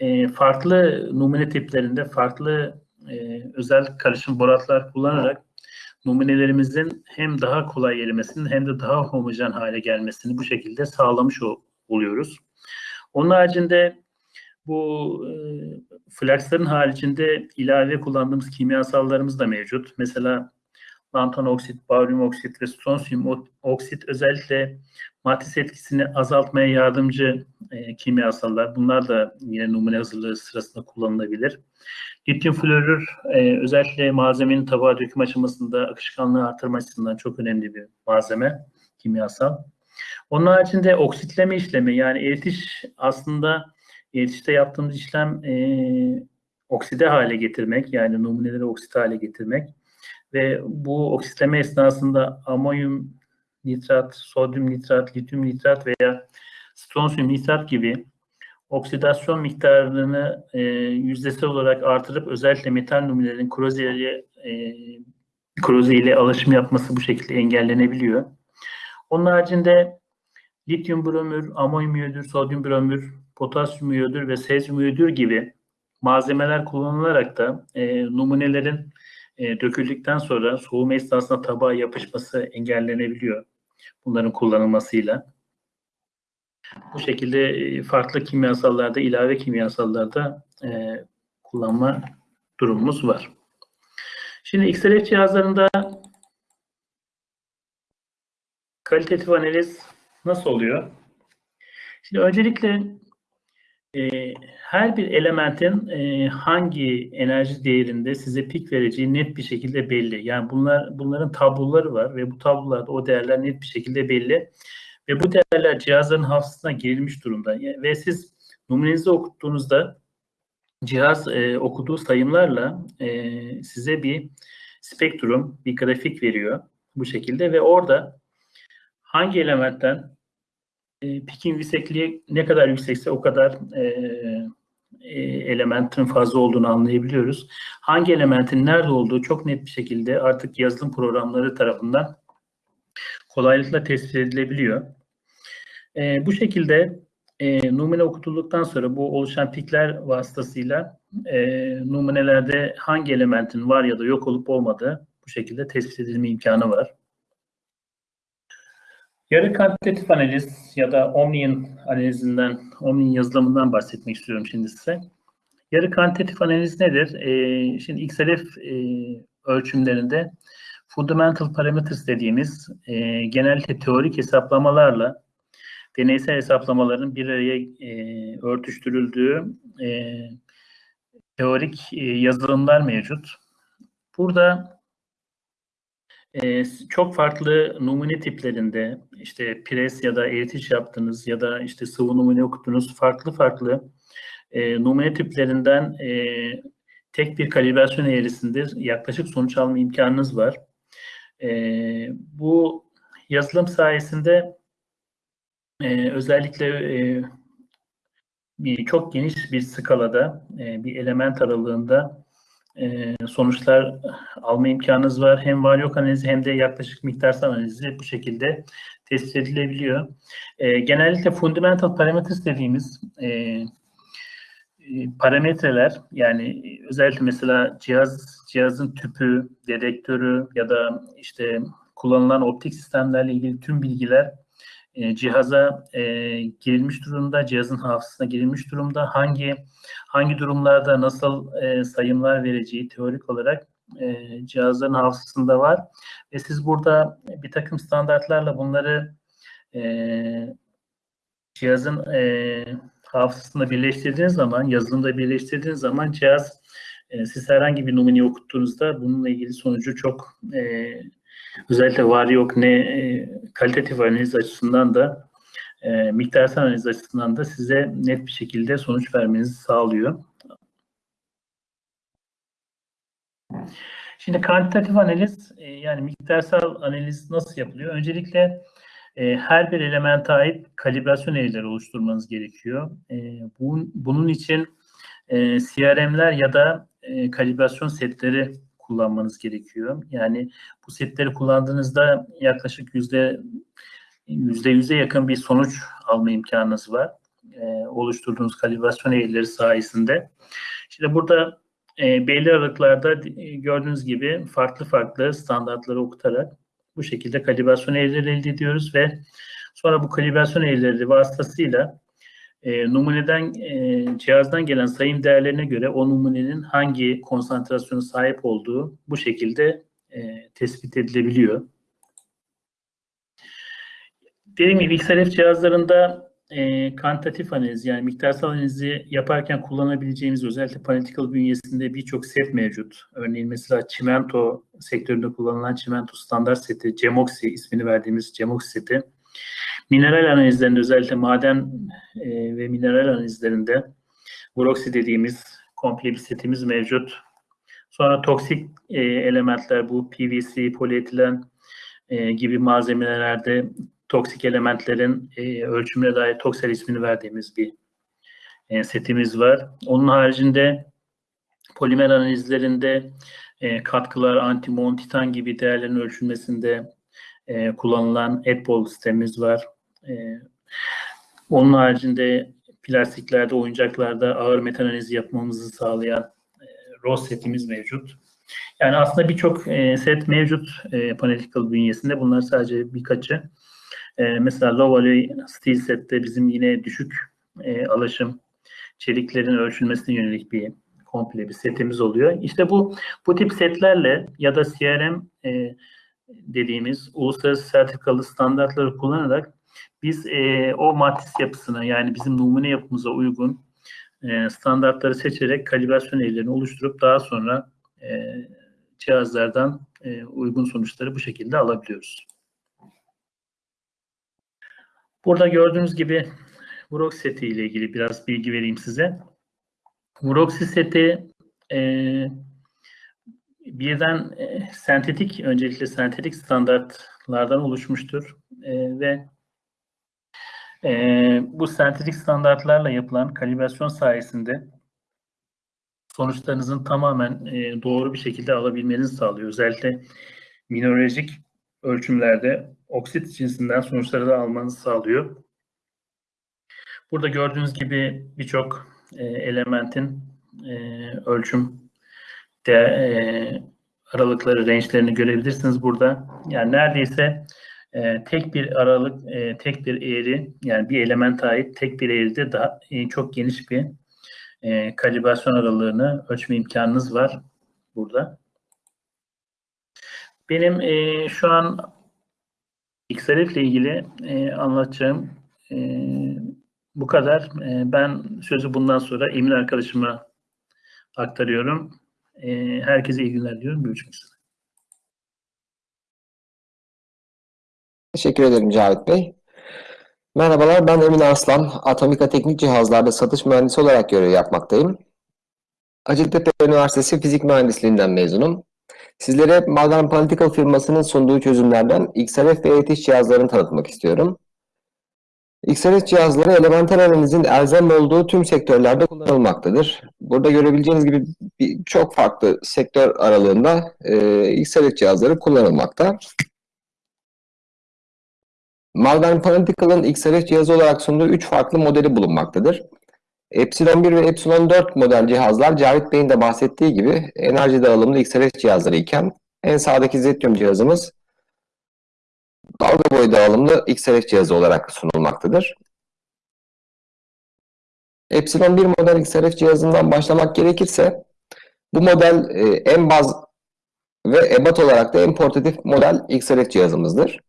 [SPEAKER 1] e, farklı numune tiplerinde farklı e, özel karışım boratlar kullanarak numunelerimizin hem daha kolay erimesini hem de daha homojen hale gelmesini bu şekilde sağlamış oluyoruz. Onun haricinde bu e, flaksların haricinde ilave kullandığımız kimyasallarımız da mevcut. Mesela lantan oksit, baryum oksit ve stronsiyum oksit özellikle matris etkisini azaltmaya yardımcı e, kimyasallar. Bunlar da yine numune hazırlığı sırasında kullanılabilir. Lityum florür e, özellikle malzemenin tabağa döküm aşamasında akışkanlığı artırma açısından çok önemli bir malzeme, kimyasal. Onun haricinde oksitleme işlemi yani eritiş aslında eritişte yaptığımız işlem e, okside hale getirmek yani numuneleri oksit hale getirmek ve bu oksitleme esnasında amonyum nitrat, sodyum nitrat, lityum nitrat veya stronsiyum nitrat gibi oksidasyon miktarını e, yüzdesel olarak artırıp özellikle metal numunelerin koroze ile, e, ile alışım yapması bu şekilde engellenebiliyor. Onun haricinde lityum bromür, amonyum iyodür, sodyum bromür, potasyum iyodür ve sezyum iyodür gibi malzemeler kullanılarak da e, numunelerin e, döküldükten sonra soğuma esnasında tabağa yapışması engellenebiliyor bunların kullanılmasıyla. Bu şekilde e, farklı kimyasallarda, ilave kimyasallarda e, kullanma durumumuz var. Şimdi XRF cihazlarında kalitatif analiz nasıl oluyor? Şimdi öncelikle e, her bir elementin e, hangi enerji değerinde size pik vereceği net bir şekilde belli. Yani bunlar bunların tabloları var ve bu tablolarda o değerler net bir şekilde belli. Ve bu değerler cihazların hafızasına girilmiş durumda. Ve siz numunenizi okuttuğunuzda cihaz e, okuduğu sayımlarla e, size bir spektrum, bir grafik veriyor bu şekilde ve orada hangi elementten e, pikin yüksekliği ne kadar yüksekse o kadar e, e, elementin fazla olduğunu anlayabiliyoruz. Hangi elementin nerede olduğu çok net bir şekilde artık yazılım programları tarafından kolaylıkla tespit edilebiliyor. E, bu şekilde e, numune okutulduktan sonra bu oluşan pikler vasıtasıyla e, numunelerde hangi elementin var ya da yok olup olmadığı bu şekilde tespit edilme imkanı var. Yarı kantitatif analiz ya da Omni'nin analizinden, Omni'nin yazılımından bahsetmek istiyorum şimdi size. Yarı kantitatif analiz nedir? Ee, şimdi XLF e, ölçümlerinde fundamental parameters dediğimiz e, genellikle teorik hesaplamalarla deneysel hesaplamaların bir araya e, örtüştürüldüğü e, teorik e, yazılımlar mevcut. Burada e, çok farklı numune tiplerinde işte pres ya da eritiş yaptınız ya da işte sıvı numune okuttunuz farklı farklı e, numune tiplerinden e, tek bir kalibrasyon eğrisinde yaklaşık sonuç alma imkanınız var. E, bu yazılım sayesinde e, özellikle e, bir, çok geniş bir skalada e, bir element aralığında e, sonuçlar alma imkanınız var. Hem var yok analizi hem de yaklaşık miktarsal analizi bu şekilde tespit edilebiliyor. E, genellikle fundamental parameters dediğimiz e, e, parametreler yani özellikle mesela cihaz cihazın tüpü, dedektörü ya da işte kullanılan optik sistemlerle ilgili tüm bilgiler e, cihaza e, girilmiş durumda, cihazın hafızasına girilmiş durumda. Hangi hangi durumlarda nasıl e, sayımlar vereceği teorik olarak e, cihazların hafızasında var. Ve siz burada bir takım standartlarla bunları e, cihazın e, hafızasında birleştirdiğiniz zaman, yazılımda birleştirdiğiniz zaman cihaz e, siz herhangi bir numuneyi okuttuğunuzda bununla ilgili sonucu çok e, özellikle var yok ne e, kalitatif analiz açısından da e, miktarsal analiz açısından da size net bir şekilde sonuç vermenizi sağlıyor. Şimdi kantitatif analiz e, yani miktarsal analiz nasıl yapılıyor? Öncelikle e, her bir elemente ait kalibrasyon eğrileri oluşturmanız gerekiyor. E, bunun, bunun için e, CRM'ler ya da e, kalibrasyon setleri kullanmanız gerekiyor. Yani bu setleri kullandığınızda yaklaşık yüzde yüzde yüze yakın bir sonuç alma imkanınız var. E, oluşturduğunuz kalibrasyon eğrileri sayesinde. Şimdi burada e, belli aralıklarda e, gördüğünüz gibi farklı farklı standartları okutarak bu şekilde kalibrasyon eğrileri elde ediyoruz ve sonra bu kalibrasyon eğrileri vasıtasıyla e, numuneden e, cihazdan gelen sayım değerlerine göre o numunenin hangi konsantrasyonu sahip olduğu bu şekilde e, tespit edilebiliyor. Dediğim gibi XLF cihazlarında e, kantitatif analiz yani miktarsal analizi yaparken kullanabileceğimiz özellikle Panetical bünyesinde birçok set mevcut. Örneğin mesela çimento sektöründe kullanılan çimento standart seti, Cemoxi ismini verdiğimiz Cemoxi seti Mineral analizlerinde özellikle maden e, ve mineral analizlerinde Vroxy dediğimiz komple bir setimiz mevcut. Sonra toksik e, elementler bu PVC, polietilen e, gibi malzemelerde toksik elementlerin e, ölçümüne dair toksel ismini verdiğimiz bir e, setimiz var. Onun haricinde polimer analizlerinde e, katkılar, antimon, titan gibi değerlerin ölçülmesinde e, kullanılan EDBOL sistemimiz var. E, onun haricinde plastiklerde, oyuncaklarda ağır metal analizi yapmamızı sağlayan e, ROS setimiz mevcut. Yani aslında birçok e, set mevcut e, Panetical bünyesinde. Bunlar sadece birkaçı. E, mesela low alloy steel sette bizim yine düşük e, alaşım çeliklerin ölçülmesine yönelik bir komple bir setimiz oluyor. İşte bu bu tip setlerle ya da CRM e, dediğimiz uluslararası sertifikalı standartları kullanarak biz e, o matris yapısına yani bizim numune yapımıza uygun e, standartları seçerek kalibrasyon eğrilerini oluşturup daha sonra e, cihazlardan e, uygun sonuçları bu şekilde alabiliyoruz. Burada gördüğünüz gibi Vrox seti ile ilgili biraz bilgi vereyim size. Vroxy seti e, birden e, sentetik, öncelikle sentetik standartlardan oluşmuştur. E, ve e, bu sentetik standartlarla yapılan kalibrasyon sayesinde sonuçlarınızın tamamen e, doğru bir şekilde alabilmenizi sağlıyor. Özellikle mineralojik ölçümlerde oksit cinsinden sonuçları da almanızı sağlıyor. Burada gördüğünüz gibi birçok e, elementin e, ölçüm de, e, aralıkları, range'lerini görebilirsiniz burada. Yani neredeyse e, tek bir aralık, e, tek bir eğri, yani bir element ait tek bir eğride daha e, çok geniş bir e, kalibrasyon aralığını ölçme imkanınız var burada. Benim e, şu an XRF ile ilgili e, anlatacağım e, bu kadar. E, ben sözü bundan sonra Emin arkadaşıma aktarıyorum. E, herkese iyi günler diyorum. Görüşmek üzere.
[SPEAKER 2] Teşekkür ederim Cavit Bey. Merhabalar, ben Emin Arslan. Atomika Teknik Cihazlarda satış mühendisi olarak görev yapmaktayım. Hacettepe Üniversitesi Fizik Mühendisliğinden mezunum. Sizlere Modern Political firmasının sunduğu çözümlerden XRF ve ETH cihazlarını tanıtmak istiyorum. XRF cihazları elemental analizin elzem olduğu tüm sektörlerde kullanılmaktadır. Burada görebileceğiniz gibi çok farklı sektör aralığında e, XRF cihazları kullanılmakta. Modern Political'ın XRF cihazı olarak sunduğu 3 farklı modeli bulunmaktadır. Epsilon 1 ve Epsilon 4 model cihazlar Cavit Bey'in de bahsettiği gibi enerji dağılımlı XRF cihazları iken en sağdaki Zetium cihazımız dalga boyu dağılımlı XRF cihazı olarak sunulmaktadır. Epsilon 1 model XRF cihazından başlamak gerekirse bu model e, en baz ve ebat olarak da en portatif model XRF cihazımızdır.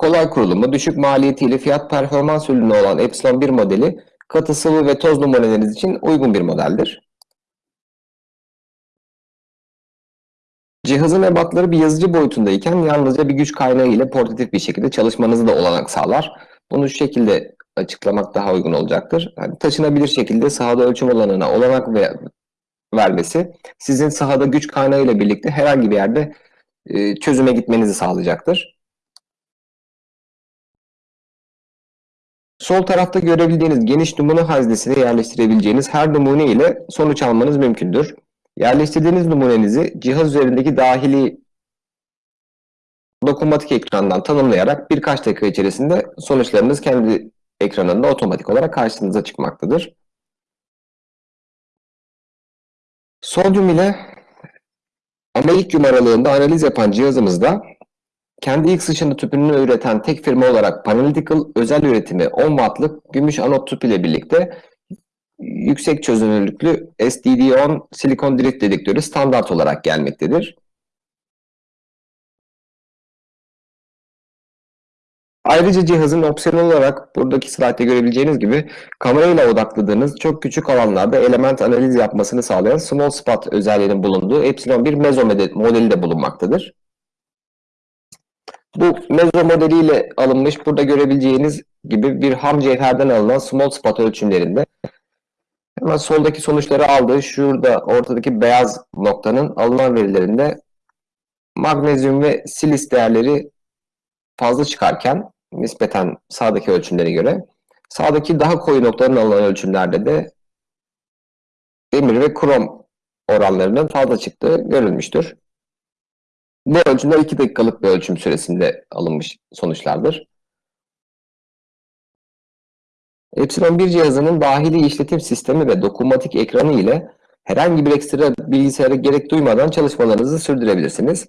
[SPEAKER 2] Kolay kurulumu, düşük maliyetiyle fiyat performans ürünü olan Epsilon 1 modeli katı sıvı ve toz numuneleriniz için uygun bir modeldir. Cihazın ebatları bir yazıcı boyutundayken yalnızca bir güç kaynağı ile portatif bir şekilde çalışmanızı da olanak sağlar. Bunu şu şekilde açıklamak daha uygun olacaktır. Yani taşınabilir şekilde sahada ölçüm alanına olanak ve vermesi sizin sahada güç kaynağı ile birlikte herhangi bir yerde e, çözüme gitmenizi sağlayacaktır. Sol tarafta görebildiğiniz geniş numune haznesine yerleştirebileceğiniz her numune ile sonuç almanız mümkündür. Yerleştirdiğiniz numunenizi cihaz üzerindeki dahili dokunmatik ekrandan tanımlayarak birkaç dakika içerisinde sonuçlarınız kendi ekranında otomatik olarak karşınıza çıkmaktadır. Sodyum ile amelikyum aralığında analiz yapan cihazımızda kendi ilk sıçrını tüpünü üreten tek firma olarak Panalytical özel üretimi 10 wattlık gümüş anot tüp ile birlikte yüksek çözünürlüklü SDD10 silikon drift dedektörü standart olarak gelmektedir. Ayrıca cihazın opsiyonel olarak buradaki slaytta görebileceğiniz gibi kamerayla odakladığınız çok küçük alanlarda element analiz yapmasını sağlayan Small Spot özelliğinin bulunduğu Epsilon 1 Mezo modeli de bulunmaktadır. Bu mezo modeliyle alınmış burada görebileceğiniz gibi bir ham cevherden alınan small spot ölçümlerinde hemen soldaki sonuçları aldığı şurada ortadaki beyaz noktanın alınan verilerinde magnezyum ve silis değerleri fazla çıkarken nispeten sağdaki ölçümlere göre sağdaki daha koyu noktaların alınan ölçümlerde de demir ve krom oranlarının fazla çıktığı görülmüştür. Bu ölçümler 2 dakikalık bir ölçüm süresinde alınmış sonuçlardır. Epsilon 1 cihazının dahili işletim sistemi ve dokunmatik ekranı ile herhangi bir ekstra bilgisayara gerek duymadan çalışmalarınızı sürdürebilirsiniz.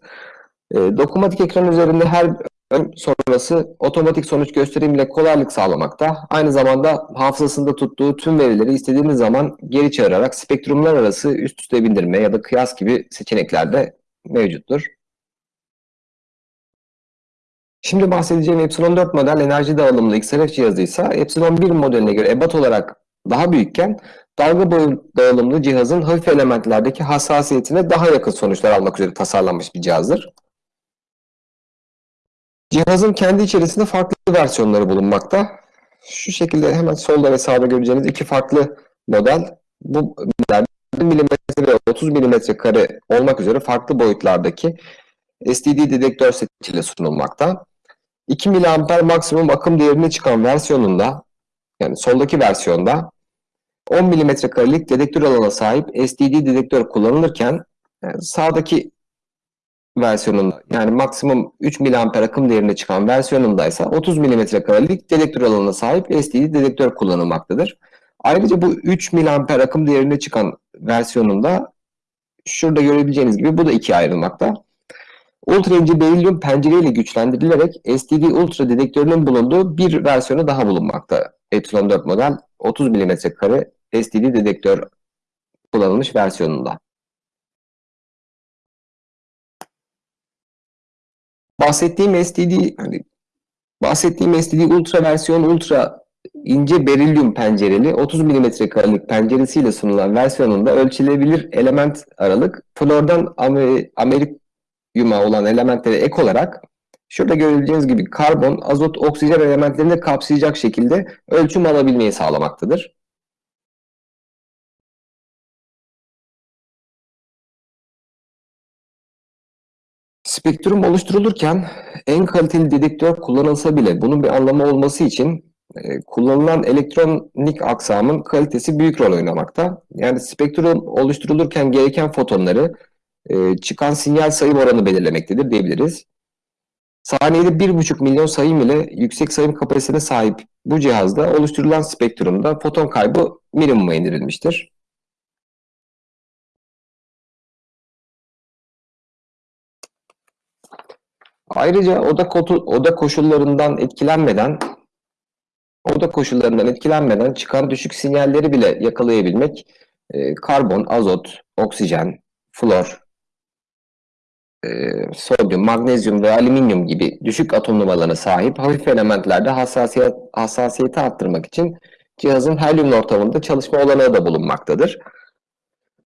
[SPEAKER 2] E, dokunmatik ekran üzerinde her ön sonrası otomatik sonuç gösterimiyle kolaylık sağlamakta. Aynı zamanda hafızasında tuttuğu tüm verileri istediğiniz zaman geri çağırarak spektrumlar arası üst üste bindirme ya da kıyas gibi seçenekler de mevcuttur. Şimdi bahsedeceğim Epsilon 4 model enerji dağılımlı XRF cihazı ise Epsilon 1 modeline göre ebat olarak daha büyükken dalga boyu dağılımlı cihazın hafif elementlerdeki hassasiyetine daha yakın sonuçlar almak üzere tasarlanmış bir cihazdır. Cihazın kendi içerisinde farklı versiyonları bulunmakta. Şu şekilde hemen solda ve sağda göreceğiniz iki farklı model. Bu model 1 mm ve 30 mm kare olmak üzere farklı boyutlardaki STD dedektör setiyle sunulmakta. 2 mA maksimum akım değerine çıkan versiyonunda yani soldaki versiyonda 10 mm karelik dedektör alanına sahip STD dedektör kullanılırken yani sağdaki versiyonunda yani maksimum 3 mA akım değerine çıkan versiyonunda ise 30 mm karelik dedektör alanına sahip STD dedektör kullanılmaktadır. Ayrıca bu 3 mA akım değerine çıkan versiyonunda şurada görebileceğiniz gibi bu da ikiye ayrılmakta. Ultra ince berilyum pencereyle güçlendirilerek STD Ultra dedektörünün bulunduğu bir versiyonu daha bulunmakta. Epsilon 4 model 30 mm kare STD dedektör kullanılmış versiyonunda. Bahsettiğim STD hani bahsettiğim STD Ultra versiyon Ultra ince berilyum pencereli 30 mm karelik penceresiyle sunulan versiyonunda ölçülebilir element aralık flordan Amer amerikyuma olan elementlere ek olarak şurada görebileceğiniz gibi karbon, azot, oksijen elementlerini kapsayacak şekilde ölçüm alabilmeyi sağlamaktadır. Spektrum oluşturulurken en kaliteli dedektör kullanılsa bile bunun bir anlamı olması için e, kullanılan elektronik aksamın kalitesi büyük rol oynamakta. Yani spektrum oluşturulurken gereken fotonları e, çıkan sinyal sayım oranı belirlemektedir diyebiliriz. Saniyede 1,5 milyon sayım ile yüksek sayım kapasitesine sahip bu cihazda oluşturulan spektrumda foton kaybı minimuma indirilmiştir. Ayrıca oda, oda koşullarından etkilenmeden oda koşullarından etkilenmeden çıkan düşük sinyalleri bile yakalayabilmek e, karbon, azot, oksijen, flor, e, sodyum, magnezyum ve alüminyum gibi düşük atom numaralarına sahip hafif elementlerde hassasiyet, hassasiyeti arttırmak için cihazın helyum ortamında çalışma olanağı da bulunmaktadır.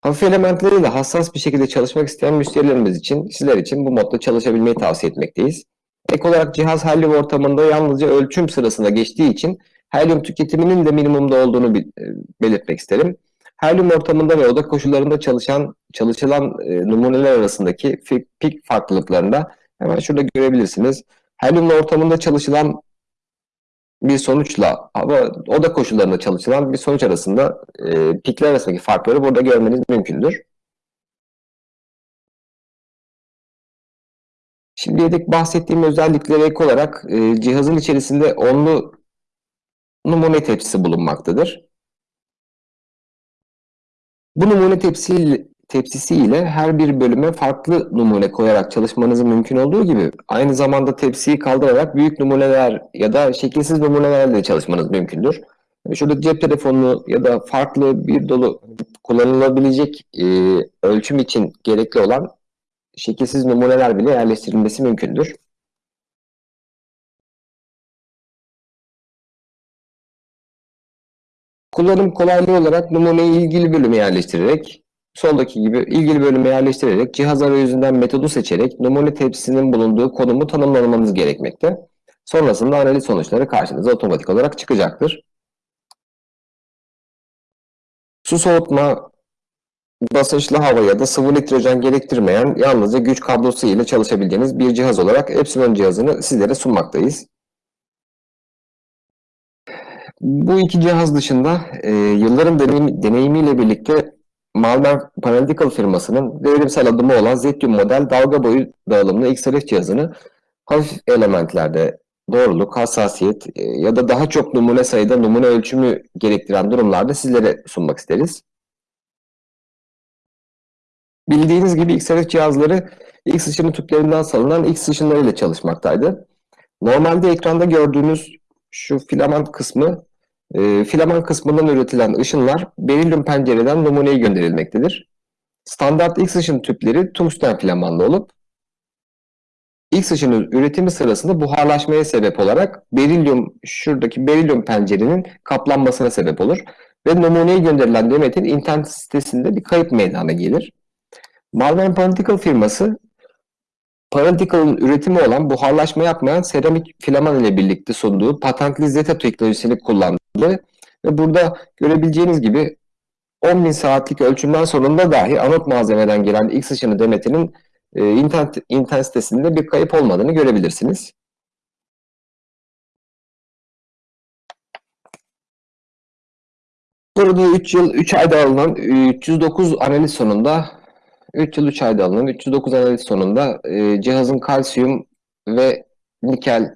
[SPEAKER 2] Hafif elementleriyle hassas bir şekilde çalışmak isteyen müşterilerimiz için, sizler için bu modda çalışabilmeyi tavsiye etmekteyiz. Ek olarak cihaz helyum ortamında yalnızca ölçüm sırasında geçtiği için helyum tüketiminin de minimumda olduğunu belirtmek isterim. Helyum ortamında ve oda koşullarında çalışan çalışılan e, numuneler arasındaki pik farklılıklarında hemen şurada görebilirsiniz. Helyum ortamında çalışılan bir sonuçla hava oda koşullarında çalışılan bir sonuç arasında e, pikler arasındaki farkları burada görmeniz mümkündür. Şimdiye dek bahsettiğim özelliklere ek olarak e, cihazın içerisinde onlu numune tepsisi bulunmaktadır. Bu numune tepsi, tepsisi ile her bir bölüme farklı numune koyarak çalışmanızın mümkün olduğu gibi aynı zamanda tepsiyi kaldırarak büyük numuneler ya da şekilsiz numunelerle de çalışmanız mümkündür. Şurada cep telefonu ya da farklı bir dolu kullanılabilecek e, ölçüm için gerekli olan şekilsiz numuneler bile yerleştirilmesi mümkündür. Kullanım kolaylığı olarak numuneyi ilgili bölüme yerleştirerek, soldaki gibi ilgili bölüme yerleştirerek cihaz arayüzünden metodu seçerek numune tepsisinin bulunduğu konumu tanımlamanız gerekmekte. Sonrasında analiz sonuçları karşınıza otomatik olarak çıkacaktır. Su soğutma, basınçlı hava ya da sıvı nitrojen gerektirmeyen yalnızca güç kablosu ile çalışabileceğiniz bir cihaz olarak Epsilon cihazını sizlere sunmaktayız. Bu iki cihaz dışında e, yılların deneyim, deneyimiyle birlikte Malmer Analytical firmasının devrimsel adımı olan Zetium model dalga boyu dağılımlı XRF cihazını hafif elementlerde doğruluk, hassasiyet e, ya da daha çok numune sayıda numune ölçümü gerektiren durumlarda sizlere sunmak isteriz. Bildiğiniz gibi XRF cihazları X ışını tüplerinden salınan X ışınlarıyla çalışmaktaydı. Normalde ekranda gördüğünüz şu filament kısmı e, filaman kısmından üretilen ışınlar berilyum pencereden numuneye gönderilmektedir. Standart X ışın tüpleri tungsten filamanlı olup X ışının üretimi sırasında buharlaşmaya sebep olarak berilyum şuradaki berilyum pencerenin kaplanmasına sebep olur ve numuneye gönderilen demetin internet sitesinde bir kayıp meydana gelir. Malvern Political firması Paratical'ın üretimi olan buharlaşma yapmayan seramik filaman ile birlikte sunduğu patentli Zeta teknolojisini kullandı. Ve burada görebileceğiniz gibi 10.000 saatlik ölçümden sonunda dahi anot malzemeden gelen X ışını demetinin e, internet, intensitesinde bir kayıp olmadığını görebilirsiniz. Burada 3 yıl 3 ayda alınan 309 analiz sonunda 3 yıl 3 ayda alınan 309 analiz sonunda e, cihazın kalsiyum ve nikel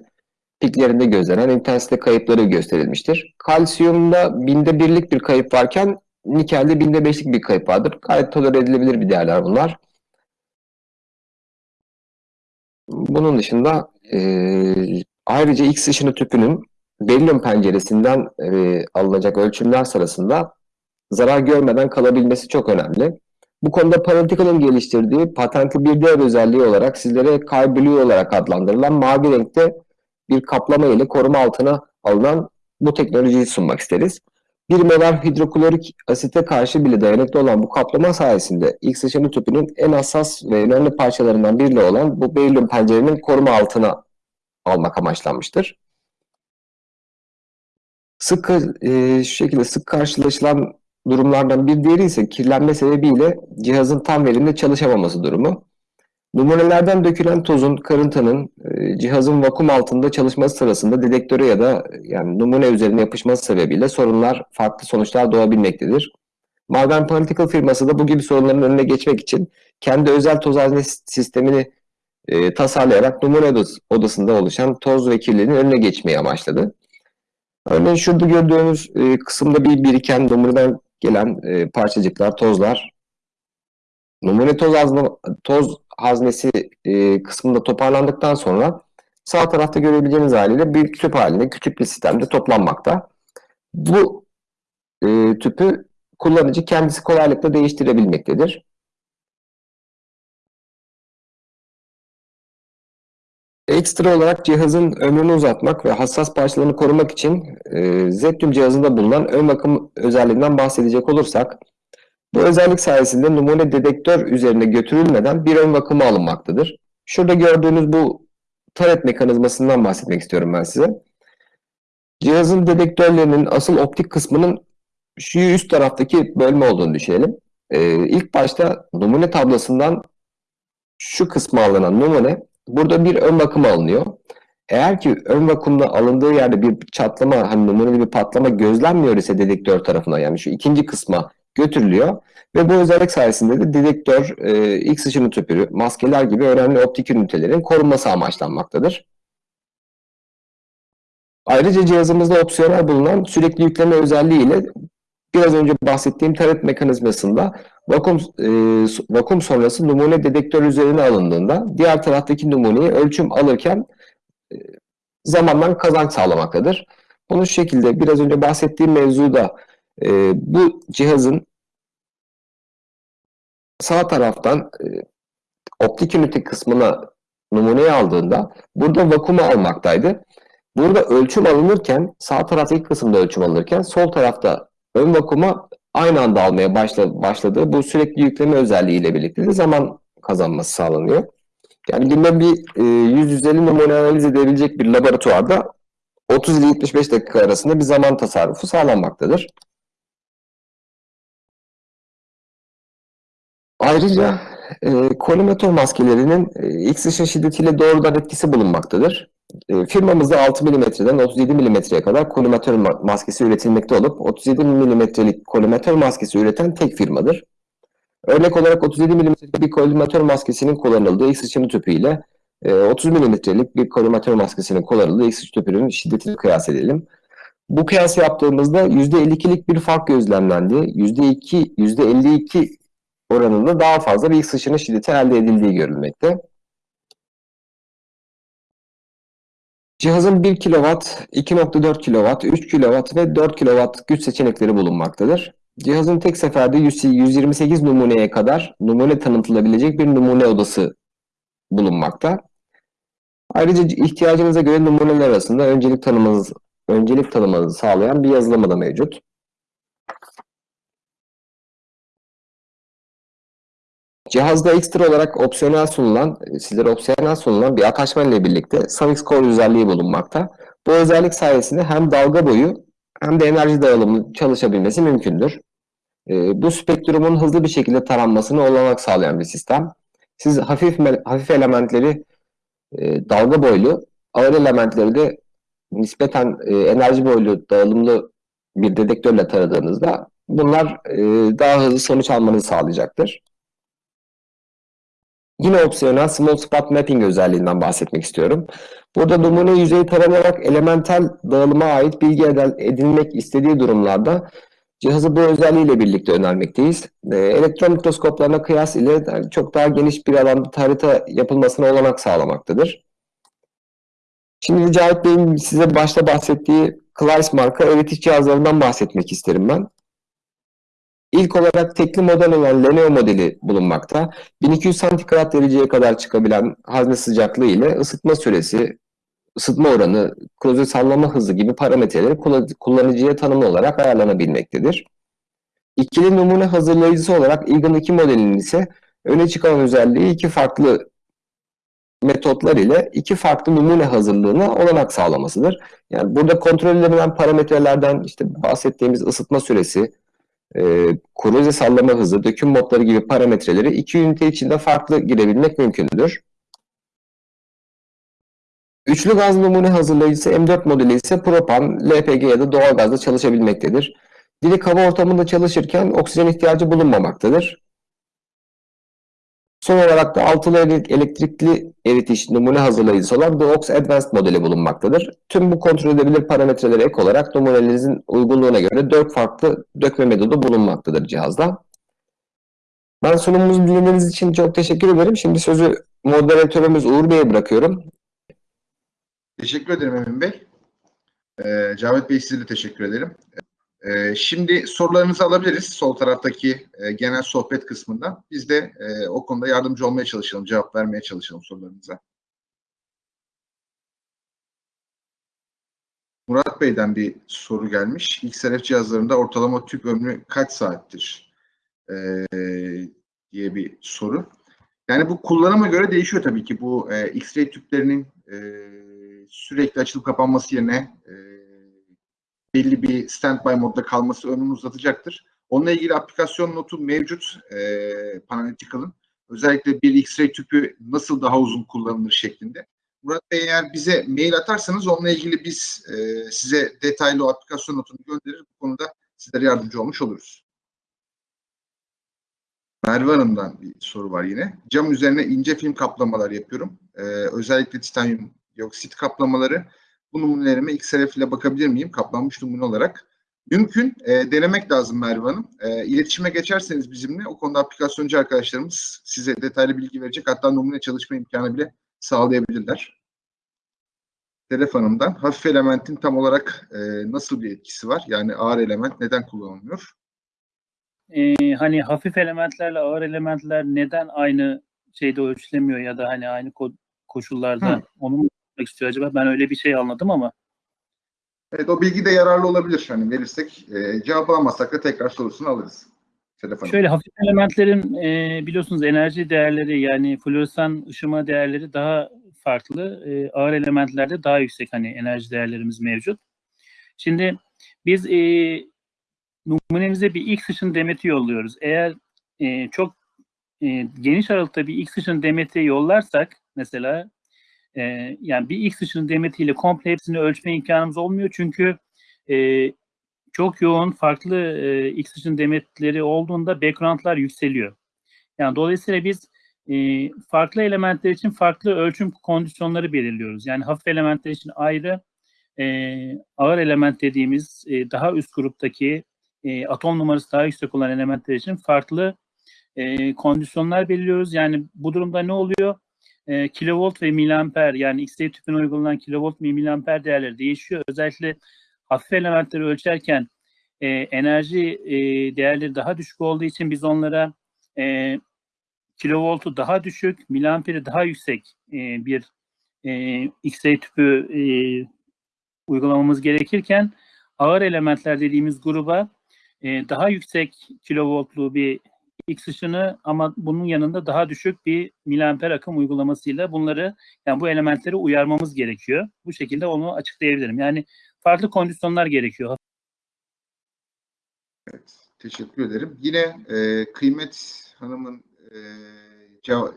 [SPEAKER 2] piklerinde gözlenen intensite kayıpları gösterilmiştir. Kalsiyumda binde birlik bir kayıp varken nikelde binde beşlik bir kayıp vardır. Gayet tolere edilebilir bir değerler bunlar. Bunun dışında e, ayrıca X ışını tüpünün berilyum penceresinden e, alınacak ölçümler sırasında zarar görmeden kalabilmesi çok önemli. Bu konuda Paratical'ın geliştirdiği patentli bir diğer özelliği olarak sizlere Sky Blue olarak adlandırılan mavi renkte bir kaplama ile koruma altına alınan bu teknolojiyi sunmak isteriz. 1 molar hidroklorik asite karşı bile dayanıklı olan bu kaplama sayesinde X ışını tüpünün en hassas ve önemli parçalarından biri olan bu berilyum pencerenin koruma altına almak amaçlanmıştır. Sık e, şu şekilde sık karşılaşılan durumlardan bir diğeri ise kirlenme sebebiyle cihazın tam verimli çalışamaması durumu. Numunelerden dökülen tozun, karıntanın e, cihazın vakum altında çalışması sırasında dedektöre ya da yani numune üzerine yapışması sebebiyle sorunlar, farklı sonuçlar doğabilmektedir. Modern Particle firması da bu gibi sorunların önüne geçmek için kendi özel toz hazne sistemini e, tasarlayarak numune odası, odasında oluşan toz ve kirliliğin önüne geçmeyi amaçladı. Örneğin şurada gördüğünüz e, kısımda bir biriken numuneden gelen e, parçacıklar, tozlar numune toz, hazne, toz haznesi e, kısmında toparlandıktan sonra sağ tarafta görebileceğiniz haliyle bir tüp halinde küçük bir sistemde toplanmakta. Bu e, tüpü kullanıcı kendisi kolaylıkla değiştirebilmektedir. Ekstra olarak cihazın ömrünü uzatmak ve hassas parçalarını korumak için e, Zetium cihazında bulunan ön bakım özelliğinden bahsedecek olursak, bu özellik sayesinde numune dedektör üzerine götürülmeden bir ön bakımı alınmaktadır. Şurada gördüğünüz bu taret mekanizmasından bahsetmek istiyorum ben size. Cihazın dedektörlerinin asıl optik kısmının şu üst taraftaki bölme olduğunu düşünelim. Ee, ilk başta numune tablasından şu kısma alınan numune burada bir ön bakım alınıyor. Eğer ki ön vakumda alındığı yerde bir çatlama, hani numuneli bir patlama gözlenmiyor ise dedektör tarafından yani şu ikinci kısma götürülüyor. Ve bu özellik sayesinde de dedektör, e, X ışını tüpü, maskeler gibi önemli optik ünitelerin korunması amaçlanmaktadır. Ayrıca cihazımızda opsiyonel bulunan sürekli yükleme özelliğiyle biraz önce bahsettiğim taret mekanizmasında vakum, e, vakum sonrası numune dedektör üzerine alındığında diğer taraftaki numuneye ölçüm alırken e, zamandan kazanç sağlamaktadır. Bunu şekilde biraz önce bahsettiğim mevzuda e, bu cihazın sağ taraftan e, optik ünite kısmına numuneyi aldığında burada vakumu almaktaydı. Burada ölçüm alınırken sağ taraftaki kısımda ölçüm alınırken sol tarafta ön vakuma aynı anda almaya başla, başladığı bu sürekli yükleme özelliğiyle birlikte de zaman kazanması sağlanıyor. Yani günde bir e, 100-150 numune analiz edebilecek bir laboratuvarda 30 ile 75 dakika arasında bir zaman tasarrufu sağlanmaktadır. Ayrıca e, kolimatör maskelerinin X ışın şiddetiyle doğrudan etkisi bulunmaktadır. E, firmamızda 6 mm'den 37 mm'ye kadar kolimatör ma maskesi üretilmekte olup 37 mm'lik kolimatör maskesi üreten tek firmadır. Örnek olarak 37 mm'lik bir kolimatör maskesinin kullanıldığı X ışını tüpü ile e, 30 mm'lik bir kolimatör maskesinin kullanıldığı X ışın tüpünün şiddetini kıyas edelim. Bu kıyas yaptığımızda %52'lik bir fark gözlemlendi. %2, %52 oranında daha fazla bir ışını şiddeti elde edildiği görülmekte. Cihazın 1 kW, 2.4 kW, 3 kW ve 4 kW güç seçenekleri bulunmaktadır. Cihazın tek seferde 128 numuneye kadar numune tanıtılabilecek bir numune odası bulunmakta. Ayrıca ihtiyacınıza göre numuneler arasında öncelik tanımanız, öncelik tanımanızı sağlayan bir yazılımı da mevcut. Cihazda ekstra olarak opsiyonel sunulan, e, sizlere opsiyonel sunulan bir attachment ile birlikte Savix Core özelliği bulunmakta. Bu özellik sayesinde hem dalga boyu hem de enerji dağılımı çalışabilmesi mümkündür. E, bu spektrumun hızlı bir şekilde taranmasını olanak sağlayan bir sistem. Siz hafif hafif elementleri e, dalga boylu, ağır elementleri de nispeten e, enerji boylu dağılımlı bir dedektörle taradığınızda bunlar e, daha hızlı sonuç almanızı sağlayacaktır. Yine opsiyonel Small Spot Mapping özelliğinden bahsetmek istiyorum. Burada numune yüzeyi taranarak elementel dağılıma ait bilgi edinmek istediği durumlarda cihazı bu özelliğiyle birlikte önermekteyiz. E, elektron mikroskoplarına kıyas ile çok daha geniş bir alanda harita yapılmasına olanak sağlamaktadır. Şimdi Cahit Bey'in size başta bahsettiği Kleis marka öğretici cihazlarından bahsetmek isterim ben. İlk olarak tekli model olan Leneo modeli bulunmakta. 1200 santigrat dereceye kadar çıkabilen hazne sıcaklığı ile ısıtma süresi, ısıtma oranı, kloze sallama hızı gibi parametreleri kullan- kullanıcıya tanımlı olarak ayarlanabilmektedir. İkili numune hazırlayıcısı olarak Eagle 2 modelinin ise öne çıkan özelliği iki farklı metotlar ile iki farklı numune hazırlığına olanak sağlamasıdır. Yani burada kontrol edilen parametrelerden işte bahsettiğimiz ısıtma süresi, e, korozya sallama hızı, döküm modları gibi parametreleri iki ünite içinde farklı girebilmek mümkündür. Üçlü gaz numune hazırlayıcısı M4 modeli ise propan, LPG ya da doğalgazla çalışabilmektedir. Dilik hava ortamında çalışırken oksijen ihtiyacı bulunmamaktadır. Son olarak da altılı ele- elektrikli eritiş numune hazırlayıcısı olan Dox Advanced modeli bulunmaktadır. Tüm bu kontrol edebilir parametreleri ek olarak numunelerinizin uygunluğuna göre dört farklı dökme metodu bulunmaktadır cihazda. Ben sunumumuzu dinlediğiniz için çok teşekkür ederim. Şimdi sözü moderatörümüz Uğur Bey'e bırakıyorum.
[SPEAKER 3] Teşekkür ederim Emin Bey. Ee, Cavit Bey size de teşekkür ederim. Ee, şimdi sorularınızı alabiliriz sol taraftaki e, genel sohbet kısmında. Biz de e, o konuda yardımcı olmaya çalışalım, cevap vermeye çalışalım sorularınıza. Murat Bey'den bir soru gelmiş. XRF cihazlarında ortalama tüp ömrü kaç saattir? Ee, diye bir soru. Yani bu kullanıma göre değişiyor tabii ki. Bu e, X-ray tüplerinin e, sürekli açılıp kapanması yerine e, belli bir standby modda kalması ömrünü uzatacaktır. Onunla ilgili aplikasyon notu mevcut e, Panalytical'ın. Özellikle bir X-ray tüpü nasıl daha uzun kullanılır şeklinde. Murat Bey eğer bize mail atarsanız onunla ilgili biz e, size detaylı o aplikasyon notunu gönderir. Bu konuda sizlere yardımcı olmuş oluruz. Merve Hanım'dan bir soru var yine. Cam üzerine ince film kaplamalar yapıyorum. Ee, özellikle titanyum dioksit kaplamaları. Bu numunelerime XRF ile bakabilir miyim? Kaplanmış numune olarak. Mümkün. E, denemek lazım Merve Hanım. E, iletişime geçerseniz bizimle o konuda aplikasyoncu arkadaşlarımız size detaylı bilgi verecek. Hatta numune çalışma imkanı bile sağlayabilirler. Telef Hanım'dan hafif elementin tam olarak e, nasıl bir etkisi var? Yani ağır element neden kullanılmıyor?
[SPEAKER 1] Ee, hani hafif elementlerle ağır elementler neden aynı şeyde ölçülemiyor ya da hani aynı ko- koşullarda
[SPEAKER 3] Hı.
[SPEAKER 1] onu mu yapmak istiyor acaba? Ben öyle bir şey anladım ama
[SPEAKER 3] Evet o bilgi de yararlı olabilir. Hani verirsek e, cevap alamazsak da tekrar sorusunu alırız. Telef Hanım.
[SPEAKER 1] şöyle hafif elementlerin e, biliyorsunuz enerji değerleri yani floresan ışıma değerleri daha farklı. E, ağır elementlerde daha yüksek hani enerji değerlerimiz mevcut. Şimdi biz e, numunemize bir X ışın demeti yolluyoruz. Eğer e, çok e, geniş aralıkta bir X ışın demeti yollarsak mesela e, yani bir X ışın demetiyle komple hepsini ölçme imkanımız olmuyor çünkü e, çok yoğun farklı e, X ışın demetleri olduğunda backgroundlar yükseliyor. Yani dolayısıyla biz e, farklı elementler için farklı ölçüm kondisyonları belirliyoruz. Yani hafif elementler için ayrı, e, ağır element dediğimiz e, daha üst gruptaki e, atom numarası daha yüksek olan elementler için farklı e, kondisyonlar belirliyoruz. Yani bu durumda ne oluyor? E, kilovolt ve miliamper yani X-ray tüpüne uygulanan kilovolt ve miliamper değerleri değişiyor. Özellikle hafif elementleri ölçerken e, enerji e, değerleri daha düşük olduğu için biz onlara e, kilovoltu daha düşük, miliamperi daha yüksek e, bir e, X-ray tüpü e, uygulamamız gerekirken ağır elementler dediğimiz gruba e, daha yüksek kilovoltlu bir X ışını ama bunun yanında daha düşük bir miliamper akım uygulamasıyla bunları yani bu elementleri uyarmamız gerekiyor. Bu şekilde onu açıklayabilirim. Yani farklı kondisyonlar gerekiyor.
[SPEAKER 3] Evet, teşekkür ederim. Yine e, Kıymet Hanım'ın e,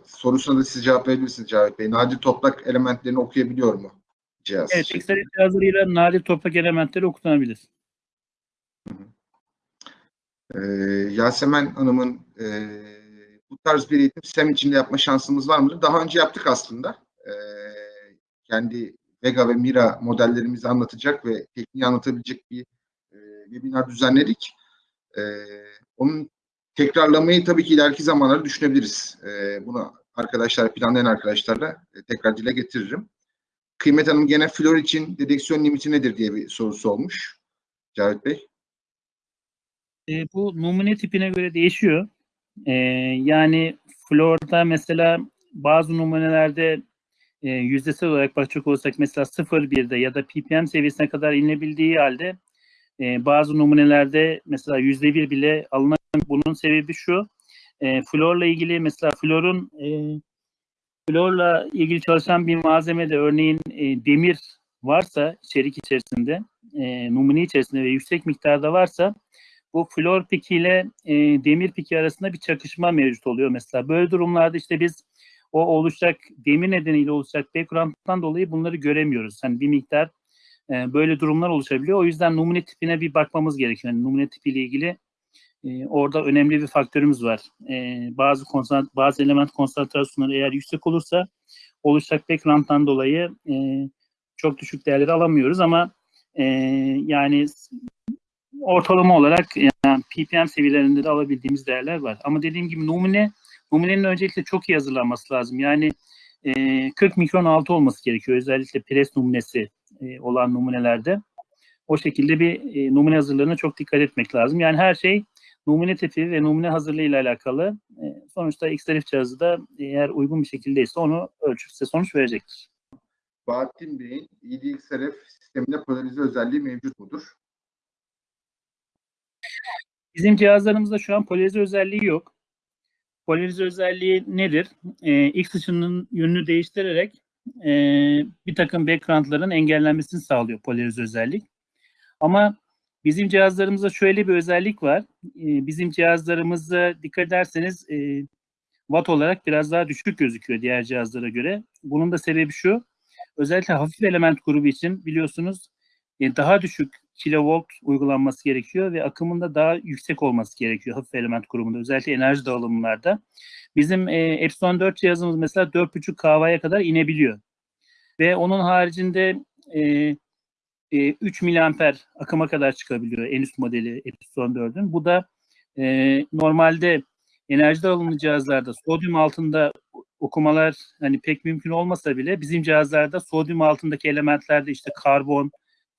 [SPEAKER 3] sorusuna da siz cevap verebilirsiniz Cavit Bey. Nadir toprak elementlerini okuyabiliyor mu cihaz?
[SPEAKER 1] Evet, XRF cihazlarıyla nadir toprak elementleri okutanabilir.
[SPEAKER 3] E, Yasemen Hanım'ın e, bu tarz bir eğitim sistem içinde yapma şansımız var mıdır? Daha önce yaptık aslında. E, kendi Vega ve Mira modellerimizi anlatacak ve tekniği anlatabilecek bir e, webinar düzenledik. E, onun tekrarlamayı tabii ki ileriki zamanlarda düşünebiliriz. E, bunu arkadaşlar, planlayan arkadaşlarla e, tekrar dile getiririm. Kıymet Hanım gene flor için dedeksiyon limiti nedir diye bir sorusu olmuş. Cavit Bey.
[SPEAKER 1] E, bu numune tipine göre değişiyor. E, yani florda mesela bazı numunelerde e, yüzdesel olarak bakacak olursak mesela 0.1'de ya da ppm seviyesine kadar inilebildiği halde e, bazı numunelerde mesela %1 bile alınan bunun sebebi şu. E, florla ilgili mesela florun e, florla ilgili çalışan bir malzemede örneğin e, demir varsa içerik içerisinde e, numune içerisinde ve yüksek miktarda varsa bu flor piki ile e, demir piki arasında bir çakışma mevcut oluyor mesela. Böyle durumlarda işte biz o oluşacak demir nedeniyle oluşacak background'dan dolayı bunları göremiyoruz. Hani bir miktar e, böyle durumlar oluşabiliyor. O yüzden numune tipine bir bakmamız gerekiyor. Yani numune tipiyle ilgili e, orada önemli bir faktörümüz var. E, bazı konsant bazı element konsantrasyonları eğer yüksek olursa oluşacak background'dan dolayı e, çok düşük değerleri alamıyoruz ama e, yani ortalama olarak yani ppm seviyelerinde de alabildiğimiz değerler var. Ama dediğim gibi numune numunenin öncelikle çok iyi hazırlanması lazım. Yani e, 40 mikron altı olması gerekiyor. Özellikle pres numunesi e, olan numunelerde. O şekilde bir e, numune hazırlığına çok dikkat etmek lazım. Yani her şey numune tipi ve numune hazırlığı ile alakalı. E, sonuçta XRF cihazı da eğer uygun bir şekildeyse onu ölçüp size sonuç verecektir.
[SPEAKER 3] Bahattin Bey'in EDXRF sisteminde polarize özelliği mevcut mudur?
[SPEAKER 1] Bizim cihazlarımızda şu an polarize özelliği yok. Polarize özelliği nedir? Ee, X ışının yönünü değiştirerek e, bir takım backgroundların engellenmesini sağlıyor polarize özellik. Ama bizim cihazlarımızda şöyle bir özellik var. Ee, bizim cihazlarımızda dikkat ederseniz e, watt olarak biraz daha düşük gözüküyor diğer cihazlara göre. Bunun da sebebi şu. Özellikle hafif element grubu için biliyorsunuz e, daha düşük kilovolt uygulanması gerekiyor ve akımın da daha yüksek olması gerekiyor hafif element grubunda özellikle enerji dağılımlarda. Bizim e, Epsilon 4 cihazımız mesela 4.5 kW'ya kadar inebiliyor. Ve onun haricinde e, e, 3 miliamper akıma kadar çıkabiliyor en üst modeli Epsilon 4'ün. Bu da e, normalde enerji dağılımlı cihazlarda sodyum altında okumalar hani pek mümkün olmasa bile bizim cihazlarda sodyum altındaki elementlerde işte karbon,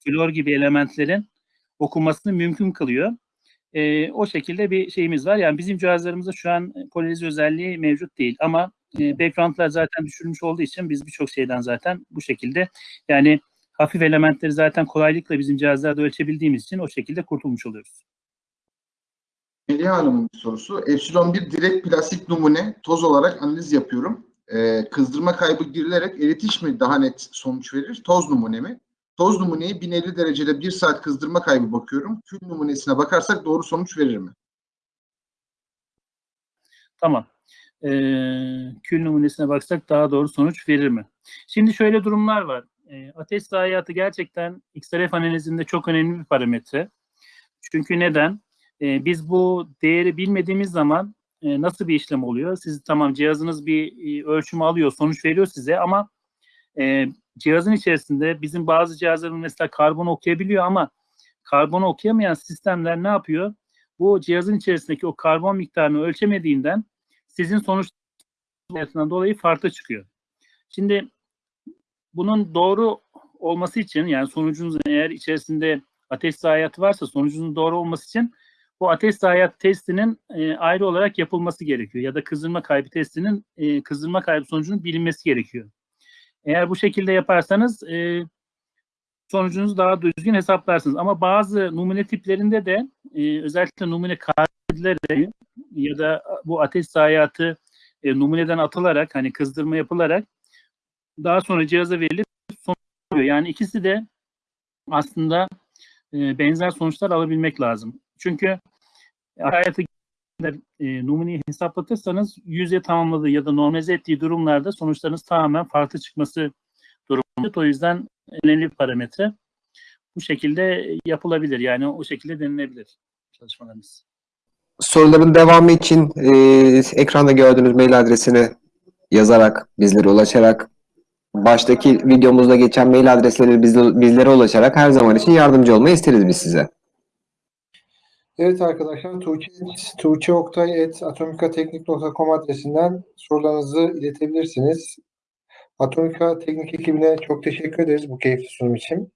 [SPEAKER 1] flor gibi elementlerin okunmasını mümkün kılıyor. E, o şekilde bir şeyimiz var. Yani bizim cihazlarımızda şu an polarize özelliği mevcut değil ama e, backgroundlar zaten düşürülmüş olduğu için biz birçok şeyden zaten bu şekilde yani hafif elementleri zaten kolaylıkla bizim cihazlarda ölçebildiğimiz için o şekilde kurtulmuş oluyoruz.
[SPEAKER 3] Melih Hanım'ın sorusu. Epsilon 1 direkt plastik numune toz olarak analiz yapıyorum. Ee, kızdırma kaybı girilerek eritiş mi daha net sonuç verir? Toz numune mi? Toz numuneyi 1050 derecede 1 saat kızdırma kaybı bakıyorum. Kül numunesine bakarsak doğru sonuç verir mi?
[SPEAKER 1] Tamam. Ee, kül numunesine baksak daha doğru sonuç verir mi? Şimdi şöyle durumlar var. Ee, ateş zayiatı gerçekten XRF analizinde çok önemli bir parametre. Çünkü neden? Ee, biz bu değeri bilmediğimiz zaman e, nasıl bir işlem oluyor? Siz tamam cihazınız bir e, ölçümü alıyor, sonuç veriyor size ama e, cihazın içerisinde bizim bazı cihazlarımız mesela karbonu okuyabiliyor ama karbonu okuyamayan sistemler ne yapıyor? Bu cihazın içerisindeki o karbon miktarını ölçemediğinden sizin sonuçlarından dolayı farklı çıkıyor. Şimdi bunun doğru olması için yani sonucunuzun eğer içerisinde ateş zayiatı varsa sonucunun doğru olması için bu ateş zayiat testinin e, ayrı olarak yapılması gerekiyor ya da kızdırma kaybı testinin e, kızdırma kaybı sonucunun bilinmesi gerekiyor. Eğer bu şekilde yaparsanız e, sonucunuzu daha düzgün hesaplarsınız. Ama bazı numune tiplerinde de e, özellikle numune kaydedilerek ya da bu ateş zayiatı e, numuneden atılarak hani kızdırma yapılarak daha sonra cihaza verilip sonuç. Yani ikisi de aslında e, benzer sonuçlar alabilmek lazım. Çünkü hayatı e, numuneyi hesaplatırsanız yüze tamamladığı ya da normalize ettiği durumlarda sonuçlarınız tamamen farklı çıkması durumundadır. O yüzden önemli bir parametre. Bu şekilde yapılabilir. Yani o şekilde denilebilir çalışmalarımız.
[SPEAKER 2] Soruların devamı için e, ekranda gördüğünüz mail adresini yazarak, bizlere ulaşarak, baştaki videomuzda geçen mail adresleri bizle- bizlere ulaşarak her zaman için yardımcı olmayı isteriz biz size.
[SPEAKER 4] Evet arkadaşlar Tuğçe, Tuğçe Oktay et atomikateknik.com adresinden sorularınızı iletebilirsiniz. Atomika Teknik ekibine çok teşekkür ederiz bu keyifli sunum için.